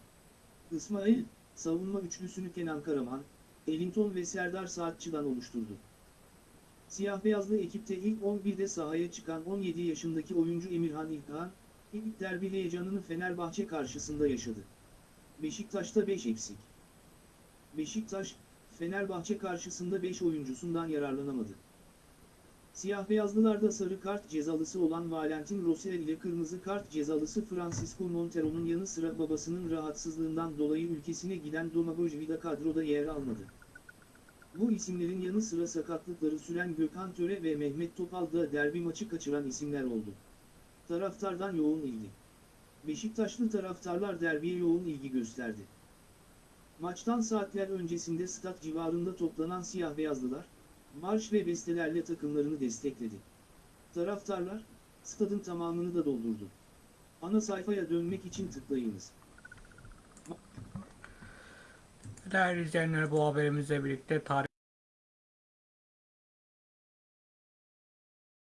İsmail, savunma üçlüsünü Kenan Karaman, Ellington ve Serdar Saatçı'dan oluşturdu. Siyah beyazlı ekipte ilk 11'de sahaya çıkan 17 yaşındaki oyuncu Emirhan İlkhan, ilk derbi heyecanını Fenerbahçe karşısında yaşadı. Beşiktaş'ta 5 eksik. Beşiktaş, Fenerbahçe karşısında 5 oyuncusundan yararlanamadı. Siyah beyazlılarda sarı kart cezalısı olan Valentin Rossier ile kırmızı kart cezalısı Francisco Montero'nun yanı sıra babasının rahatsızlığından dolayı ülkesine giden Domagoj Vida kadroda yer almadı. Bu isimlerin yanı sıra sakatlıkları süren Gökhan Töre ve Mehmet Topal da derbi maçı kaçıran isimler oldu. Taraftardan yoğun ilgi. Beşiktaşlı taraftarlar derbiye yoğun ilgi gösterdi. Maçtan saatler öncesinde stat civarında toplanan siyah beyazlılar, marş ve bestelerle takımlarını destekledi. Taraftarlar, stadın tamamını da doldurdu. Ana sayfaya dönmek için tıklayınız. Değerli izleyenler bu haberimizle birlikte tarih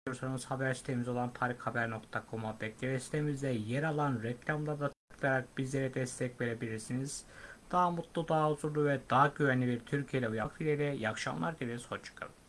Diyorsanız haber sitemiz olan tarikhaber.com'a bekleriz. Sitemizde yer alan reklamlarda tıklayarak bizlere destek verebilirsiniz. Daha mutlu, daha huzurlu ve daha güvenli bir Türkiye'de uyanmak dileğiyle iyi akşamlar dileriz. Hoşçakalın.